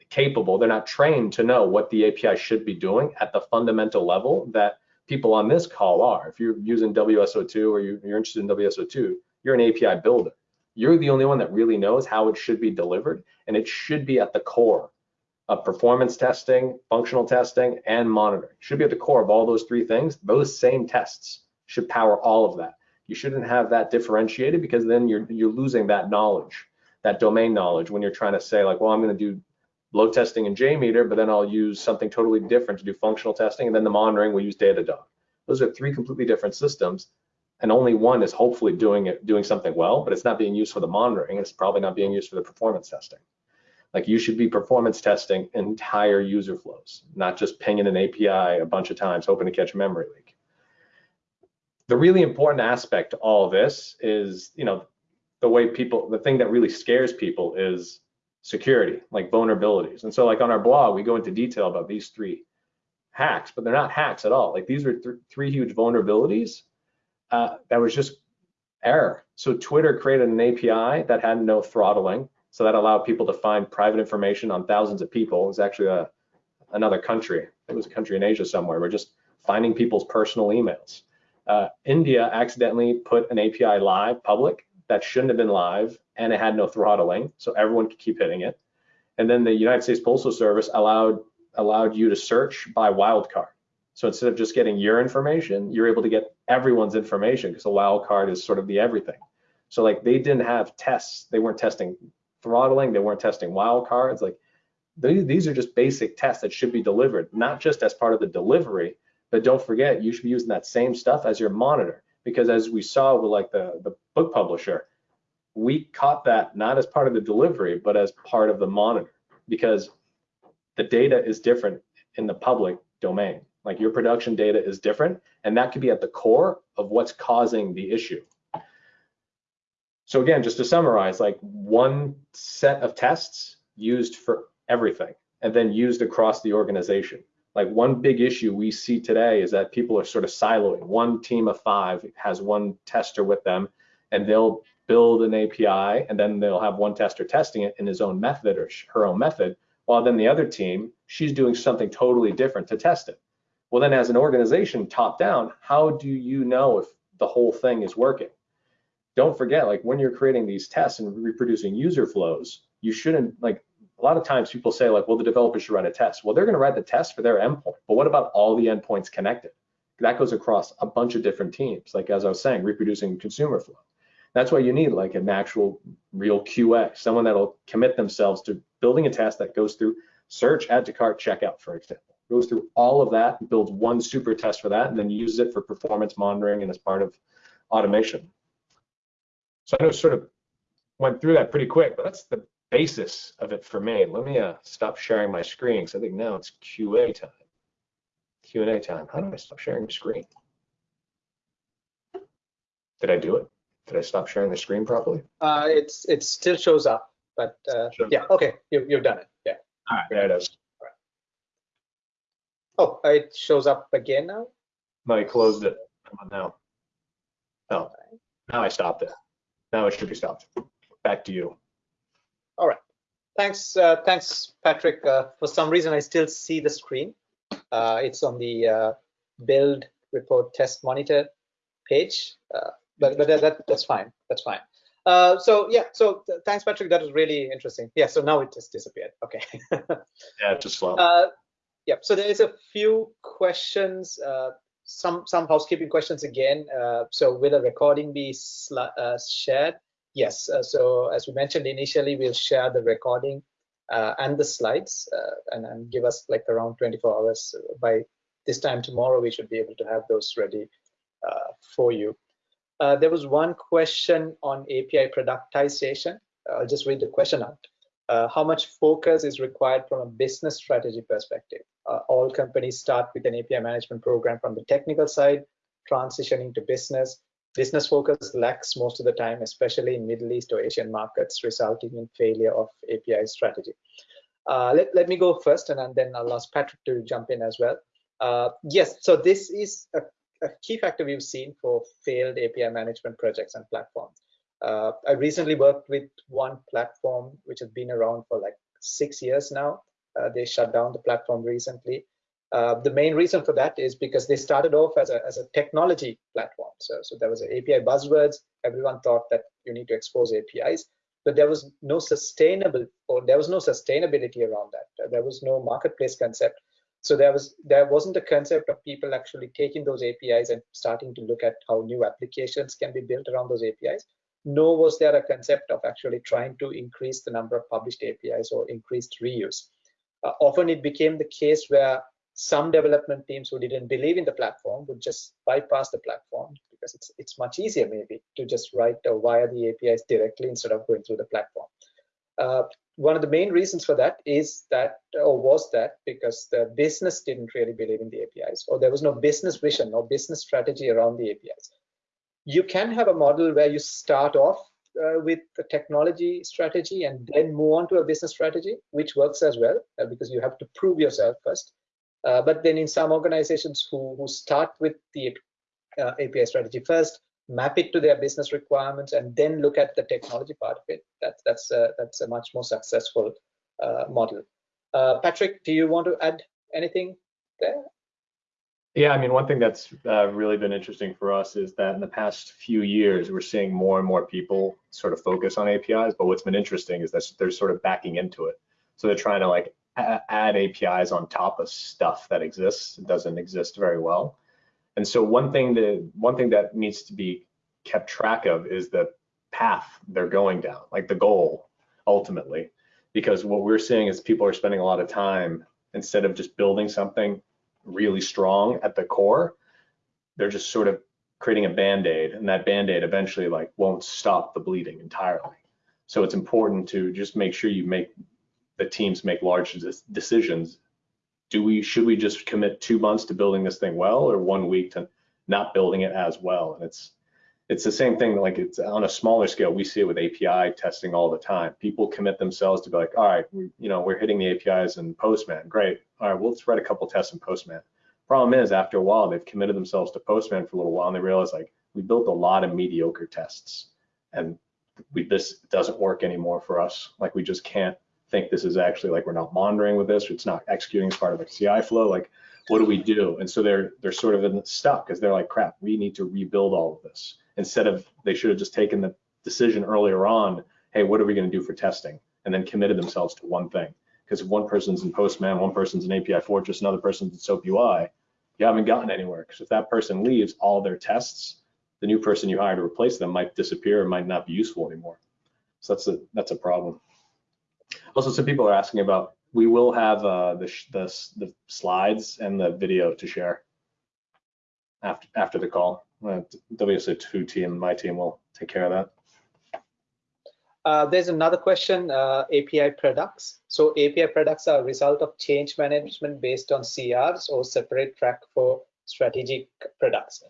capable, they're not trained to know what the API should be doing at the fundamental level that people on this call are. If you're using WSO2 or you're interested in WSO2, you're an API builder. You're the only one that really knows how it should be delivered, and it should be at the core of performance testing, functional testing, and monitoring. Should be at the core of all those three things. Those same tests should power all of that. You shouldn't have that differentiated because then you're you're losing that knowledge, that domain knowledge when you're trying to say like, well, I'm going to do load testing in JMeter, but then I'll use something totally different to do functional testing, and then the monitoring will use Datadog. Those are three completely different systems, and only one is hopefully doing it, doing something well, but it's not being used for the monitoring. It's probably not being used for the performance testing. Like you should be performance testing entire user flows, not just pinging an API a bunch of times, hoping to catch a memory leak. The really important aspect to all this is, you know, the way people, the thing that really scares people is security, like vulnerabilities. And so like on our blog, we go into detail about these three hacks, but they're not hacks at all. Like these are th three huge vulnerabilities uh, that was just error. So Twitter created an API that had no throttling. So that allowed people to find private information on thousands of people. It was actually a, another country. It was a country in Asia somewhere. We're just finding people's personal emails. Uh, India accidentally put an API live public that shouldn't have been live and it had no throttling, so everyone could keep hitting it. And then the United States Postal Service allowed allowed you to search by wildcard. So instead of just getting your information, you're able to get everyone's information because a wildcard is sort of the everything. So like they didn't have tests, they weren't testing throttling, they weren't testing wildcards. Like these are just basic tests that should be delivered, not just as part of the delivery, but don't forget you should be using that same stuff as your monitor because as we saw with like the, the book publisher, we caught that not as part of the delivery, but as part of the monitor because the data is different in the public domain. Like your production data is different, and that could be at the core of what's causing the issue. So again, just to summarize, like one set of tests used for everything and then used across the organization like one big issue we see today is that people are sort of siloing. One team of five has one tester with them, and they'll build an API, and then they'll have one tester testing it in his own method or her own method, while then the other team, she's doing something totally different to test it. Well, then as an organization, top down, how do you know if the whole thing is working? Don't forget, like when you're creating these tests and reproducing user flows, you shouldn't like a lot of times people say like, well, the developer should write a test. Well, they're going to write the test for their endpoint, but what about all the endpoints connected? That goes across a bunch of different teams. Like as I was saying, reproducing consumer flow. That's why you need like an actual real QA, someone that'll commit themselves to building a test that goes through search, add to cart, checkout, for example. Goes through all of that, builds one super test for that, and then uses it for performance monitoring and as part of automation. So I know sort of went through that pretty quick, but that's the basis of it for me. Let me uh, stop sharing my screen because I think now it's QA time. Q&A time. How do I stop sharing the screen? Did I do it? Did I stop sharing the screen properly? Uh, it's it still shows up, but uh, yeah, okay, you, you've done it. Yeah. All right, there it is. Oh, it shows up again now. No, I closed it. Come on now. No, now I stopped it. Now it should be stopped. Back to you. All right. Thanks, uh, thanks, Patrick. Uh, for some reason, I still see the screen. Uh, it's on the uh, build report test monitor page, uh, but but that, that, that's fine. That's fine. Uh, so yeah, so th thanks, Patrick. That was really interesting. Yeah. So now it just disappeared. Okay. yeah, just yeah. So there is a few questions. Some some housekeeping questions again. so will a recording be shared? yes, uh, so as we mentioned initially, we'll share the recording uh, and the slides uh, and, and, give us like around 24 hours by this time tomorrow, we should be able to have those ready for you. Uh, there was one question on API productization. I'll just read the question out. Uh, how much focus is required from a business strategy perspective? Uh, all companies start with an API management program from the technical side, transitioning to business. Business focus lacks most of the time, especially in Middle East or Asian markets, resulting in failure of API strategy. Uh, let, let me go first, and then I'll ask Patrick to jump in as well. Uh, yes, so this is a, a, key factor we've seen for failed API management projects and platforms. Uh, I recently worked with one platform which has been around for like six years now. Uh, they shut down the platform recently. Uh, the main reason for that is because they started off as a, as a technology platform. So, so there was an API buzzwords. Everyone thought that you need to expose APIs, but there was no sustainable or there was no sustainability around that. There was no marketplace concept. So there was there wasn't a concept of people actually taking those APIs and starting to look at how new applications can be built around those APIs nor was there a concept of actually trying to increase the number of published APIs or increased reuse. Uh, often it became the case where some development teams who didn't believe in the platform would just bypass the platform because it's it's much easier maybe to just write or wire the APIs directly instead of going through the platform. Uh, one of the main reasons for that is that or was that because the business didn't really believe in the APIs or there was no business vision or business strategy around the APIs you can have a model where you start off uh, with the technology strategy and then move on to a business strategy, which works as well uh, because you have to prove yourself first. Uh, but then in some organizations who, who start with the uh, API strategy first, map it to their business requirements, and then look at the technology part of it, that, that's, a, that's a much more successful uh, model. Uh, Patrick, do you want to add anything there? Yeah, I mean, one thing that's uh, really been interesting for us is that in the past few years, we're seeing more and more people sort of focus on APIs. But what's been interesting is that they're sort of backing into it. So they're trying to like add APIs on top of stuff that exists. Doesn't exist very well. And so one thing that one thing that needs to be kept track of is the path they're going down, like the goal ultimately. Because what we're seeing is people are spending a lot of time instead of just building something really strong at the core, they're just sort of creating a band-aid and that band-aid eventually like won't stop the bleeding entirely. So it's important to just make sure you make the teams make large decisions. Do we should we just commit two months to building this thing well or one week to not building it as well? And it's it's the same thing like it's on a smaller scale we see it with api testing all the time. People commit themselves to be like all right we, you know we're hitting the apis in postman. Great. All right well, let's write a couple tests in postman. Problem is after a while they've committed themselves to postman for a little while and they realize like we built a lot of mediocre tests and we this doesn't work anymore for us. Like we just can't think this is actually like we're not monitoring with this. It's not executing as part of the ci flow. Like what do we do? And so they're they're sort of in stuck because they're like crap we need to rebuild all of this instead of they should have just taken the decision earlier on, hey, what are we going to do for testing? And then committed themselves to one thing. Because if one person's in Postman, one person's in API Fortress, another person's in SOAP UI, you haven't gotten anywhere. Because if that person leaves, all their tests, the new person you hire to replace them might disappear or might not be useful anymore. So that's a that's a problem. Also, some people are asking about. We will have uh, the, the the slides and the video to share after after the call. Uh, WSO2 team, my team will take care of that. Uh, there's another question, uh, API products. So API products are a result of change management based on CRs or separate track for strategic products.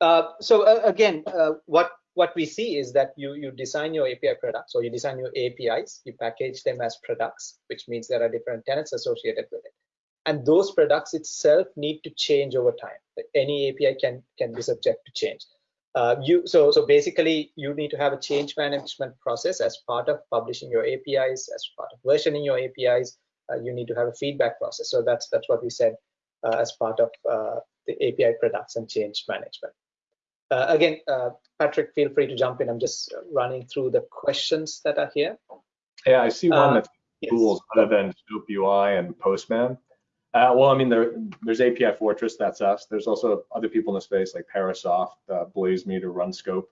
Uh, so uh, again, uh, what what we see is that you you design your API products or you design your APIs, you package them as products, which means there are different tenants associated with it and those products itself need to change over time. Any API can can be subject to change. Uh, you so so basically you need to have a change management process as part of publishing your APIs, as part of versioning your APIs. Uh, you need to have a feedback process. So that's that's what we said uh, as part of uh, the API products and change management. Uh, again, uh, Patrick, feel free to jump in. I'm just running through the questions that are here. Yeah, I see one that's yes. tools other than SOAP UI and Postman. Uh, well, I mean, there, there's API Fortress, that's us. There's also other people in the space like Parasoft, uh, BlazeMeter, RunScope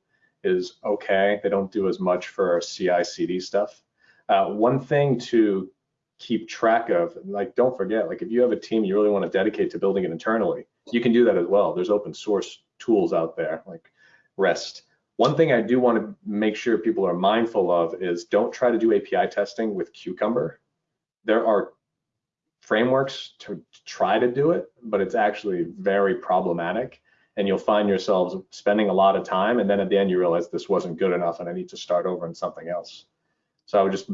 is okay. They don't do as much for CI/CD stuff. Uh, one thing to keep track of, like, don't forget, like, if you have a team you really want to dedicate to building it internally, you can do that as well. There's open source tools out there like REST One thing I do want to make sure people are mindful of is don't try to do API testing with Cucumber. There are frameworks to try to do it, but it's actually very problematic. And you'll find yourselves spending a lot of time. And then at the end, you realize this wasn't good enough and I need to start over in something else. So I would just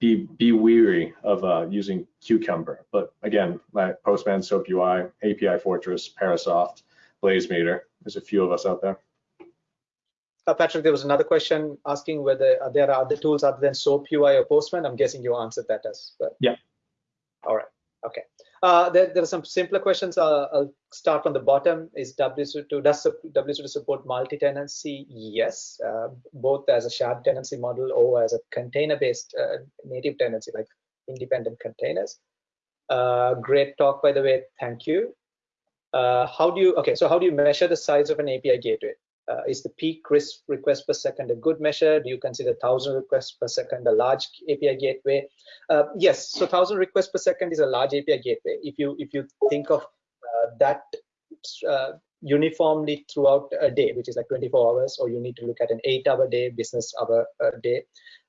be be weary of uh, using Cucumber. But again, my Postman, Soap UI, API Fortress, Parasoft, BlazeMeter, there's a few of us out there. Uh, Patrick, there was another question asking whether uh, there are other tools other than SOAP UI or Postman. I'm guessing you answered that as well. Yeah. All right. Okay. Uh, there, there, are some simpler questions. Uh, I'll start from the bottom. Is WSO2 does WSO2 support multi-tenancy? Yes, uh, both as a shared tenancy model or as a container-based uh, native tenancy, like independent containers. great talk, by the way. Thank you. how do you? Okay, so how do you measure the size of an API gateway? Uh, is the peak risk request per second a good measure? Do you consider 1,000 requests per second a large API gateway? Uh, yes, so 1,000 requests per second is a large API gateway. If you if you think of uh, that uh, uniformly throughout a day, which is like 24 hours, or you need to look at an eight-hour day, business hour uh, day.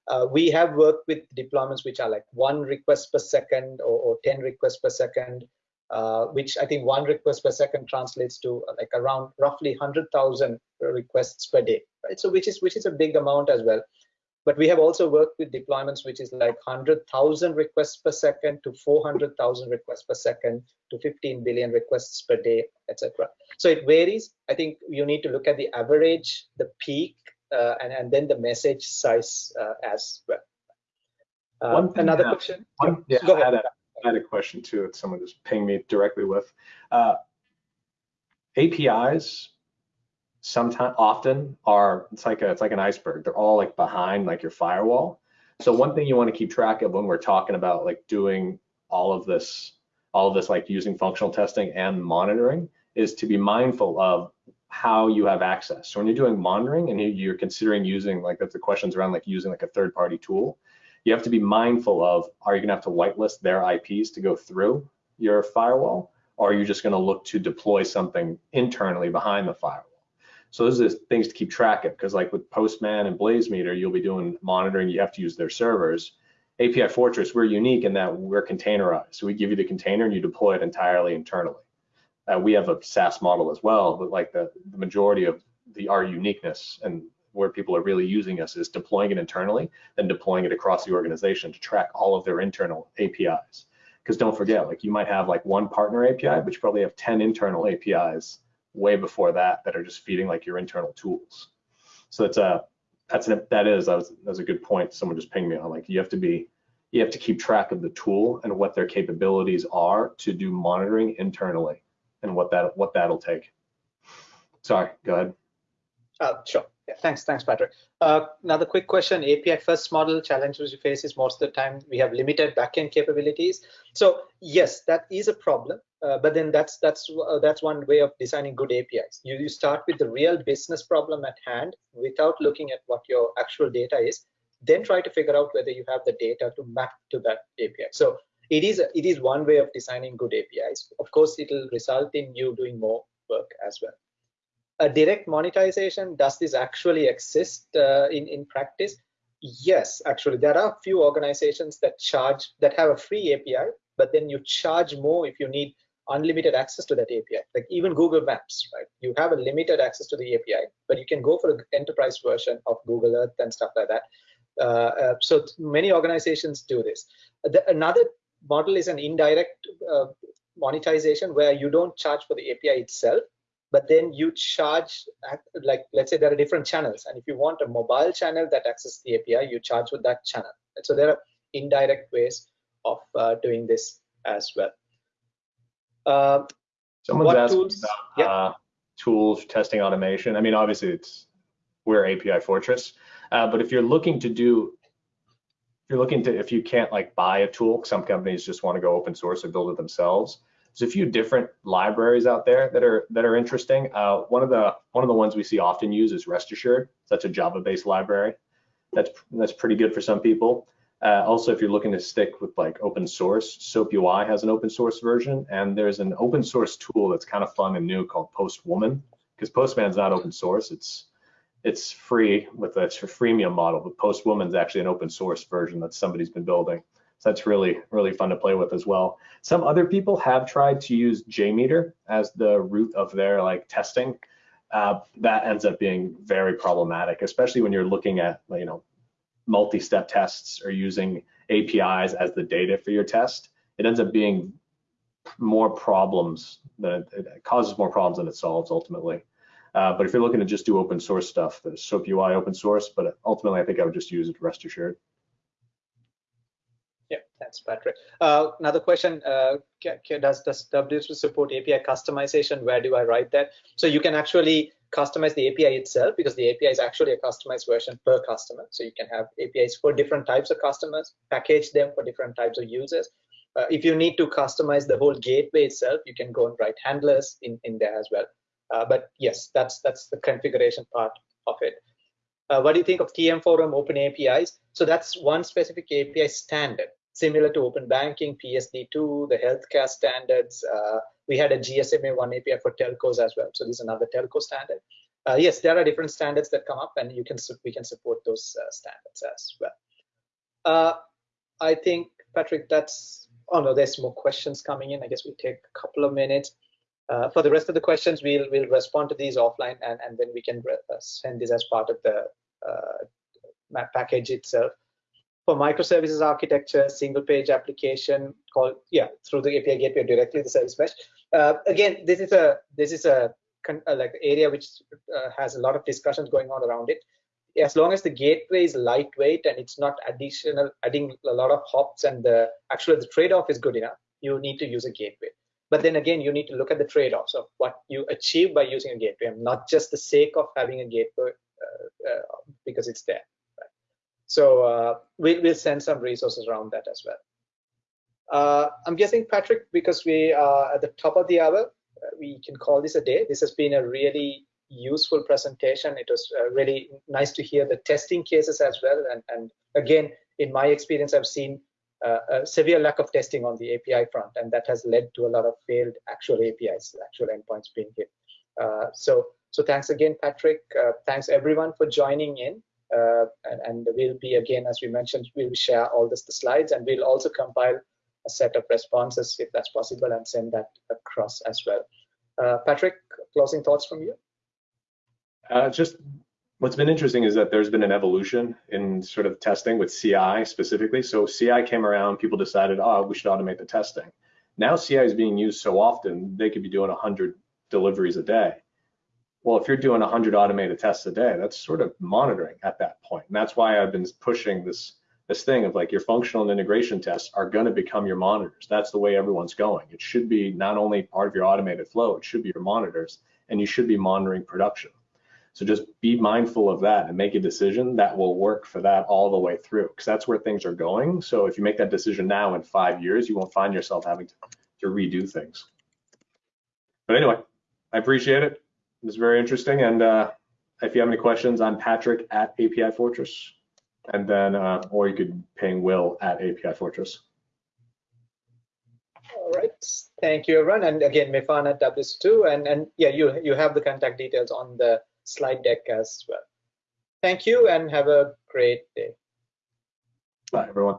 Uh, we have worked with deployments which are like one request per second or, or 10 requests per second uh, which I think one request per second translates to uh, like around roughly 100,000 requests per day, right? So which is which is a big amount as well. But we have also worked with deployments which is like 100,000 requests per second to 400,000 requests per second to 15 billion requests per day, etc. So it varies. I think you need to look at the average, the peak, uh, and, and then the message size uh, as well. Uh, another question? One, yeah, Go ahead. I had a question too that someone just pinged me directly with. Uh, APIs sometimes often are it's like a, it's like an iceberg. They're all like behind like your firewall. So one thing you want to keep track of when we're talking about like doing all of this, all of this like using functional testing and monitoring is to be mindful of how you have access. So when you're doing monitoring and you're considering using like that's the questions around like using like a third party tool, you have to be mindful of, are you gonna have to whitelist their IPs to go through your firewall? Or are you just gonna look to deploy something internally behind the firewall? So those are things to keep track of because like with Postman and BlazeMeter, you'll be doing monitoring, you have to use their servers. API Fortress, we're unique in that we're containerized. So we give you the container and you deploy it entirely internally. Uh, we have a SaaS model as well, but like the, the majority of the our uniqueness and where people are really using us is deploying it internally, then deploying it across the organization to track all of their internal APIs. Because don't forget, like you might have like one partner API, but you probably have 10 internal APIs way before that that are just feeding like your internal tools. So it's a that's an, that is that was, that was a good point. Someone just pinged me on like you have to be you have to keep track of the tool and what their capabilities are to do monitoring internally and what that what that'll take. Sorry, go ahead. Uh, sure. Yeah, thanks, thanks, Patrick. Uh, another quick question: API first model challenges we face is most of the time we have limited backend capabilities. So yes, that is a problem. Uh, but then that's that's uh, that's one way of designing good APIs. You, you start with the real business problem at hand without looking at what your actual data is, then try to figure out whether you have the data to map to that API. So it is it is one way of designing good APIs. Of course, it will result in you doing more work as well a direct monetization, does this actually exist uh, in, in practice? Yes, actually, there are a few organizations that charge, that have a free API, but then you charge more if you need unlimited access to that API. Like even Google Maps, right? You have a limited access to the API, but you can go for an enterprise version of Google Earth and stuff like that. Uh, uh, so many organizations do this. The, another model is an indirect uh, monetization where you don't charge for the API itself, but then you charge like let's say there are different channels and if you want a mobile channel that accesses the api you charge with that channel and so there are indirect ways of uh, doing this as well uh, someone's asking tools? about yeah. uh, tools testing automation i mean obviously it's we're api fortress uh, but if you're looking to do if you're looking to if you can't like buy a tool some companies just want to go open source or build it themselves there's a few different libraries out there that are that are interesting. Uh, one of the one of the ones we see often used is Rest Assured. That's a Java-based library. That's that's pretty good for some people. Uh, also, if you're looking to stick with like open source, Soap UI has an open source version, and there's an open source tool that's kind of fun and new called Postwoman. Because Postman's not open source, it's it's free with a freemium model, but Postwoman's actually an open source version that somebody's been building. So that's really, really fun to play with as well. Some other people have tried to use JMeter as the root of their like testing. Uh, that ends up being very problematic, especially when you're looking at, you know, multi-step tests or using APIs as the data for your test. It ends up being more problems than it, it causes more problems than it solves ultimately. Uh, but if you're looking to just do open source stuff, the SOAP UI open source, but ultimately I think I would just use it rest assured. Thanks, Patrick. Uh, another question, uh, does, does WSO support API customization? Where do I write that? So you can actually customize the API itself because the API is actually a customized version per customer. So you can have APIs for different types of customers, package them for different types of users. Uh, if you need to customize the whole gateway itself, you can go and write handlers in, in there as well. Uh, but yes, that's that's the configuration part of it. Uh, what do you think of TM Forum Open APIs? So that's one specific API standard, similar to Open Banking, PSD2, the healthcare standards. Uh, we had a GSMA one API for telcos as well. So this is another telco standard. Uh, yes, there are different standards that come up, and you can we can support those uh, standards as well. Uh, I think Patrick, that's. Oh no, there's more questions coming in. I guess we take a couple of minutes. Uh, for the rest of the questions, we'll we'll respond to these offline, and and then we can uh, send this as part of the package itself. For microservices architecture, single page application called yeah through the API gateway directly the service mesh. Uh, again, this is a this is a uh, like area which has a lot of discussions going on around it as long as the gateway is lightweight and it's not additional adding a lot of hops and the actually the trade-off is good enough you need to use a gateway but then again, you need to look at the trade-offs of what you achieve by using a gateway, not just the sake of having a gateway uh, uh, because it's there. So uh, we, will send some resources around that as well. Uh, I'm guessing, Patrick, because we are at the top of the hour, uh, we can call this a day. This has been a really useful presentation. It was uh, really nice to hear the testing cases as well. And, and again, in my experience, I've seen uh, a severe lack of testing on the API front, and that has led to a lot of failed actual APIs, actual endpoints being hit. Uh, so, so thanks again, Patrick. Uh, thanks everyone for joining in. Uh, and, and, we'll be again, as we mentioned, we'll share all this, the slides, and we'll also compile a set of responses if that's possible, and send that across as well. Uh, Patrick, closing thoughts from you? Uh, just what's been interesting is that there's been an evolution in sort of testing with CI specifically. So CI came around, people decided, oh, we should automate the testing. Now CI is being used so often, they could be doing 100 deliveries a day. Well, if you're doing 100 automated tests a day, that's sort of monitoring at that point. And that's why I've been pushing this this thing of like your functional and integration tests are going to become your monitors. That's the way everyone's going. It should be not only part of your automated flow, it should be your monitors, and you should be monitoring production. So just be mindful of that and make a decision that will work for that all the way through because that's where things are going. So if you make that decision now in five years, you won't find yourself having to, to redo things. But anyway, I appreciate it. It was very interesting. And uh, if you have any questions, I'm Patrick at API Fortress. And then, uh, or you could ping Will at API Fortress. All right. Thank you, everyone. And again, Mifan at WSO2. And, and yeah, you, you have the contact details on the slide deck as well. Thank you and have a great day. Bye, everyone.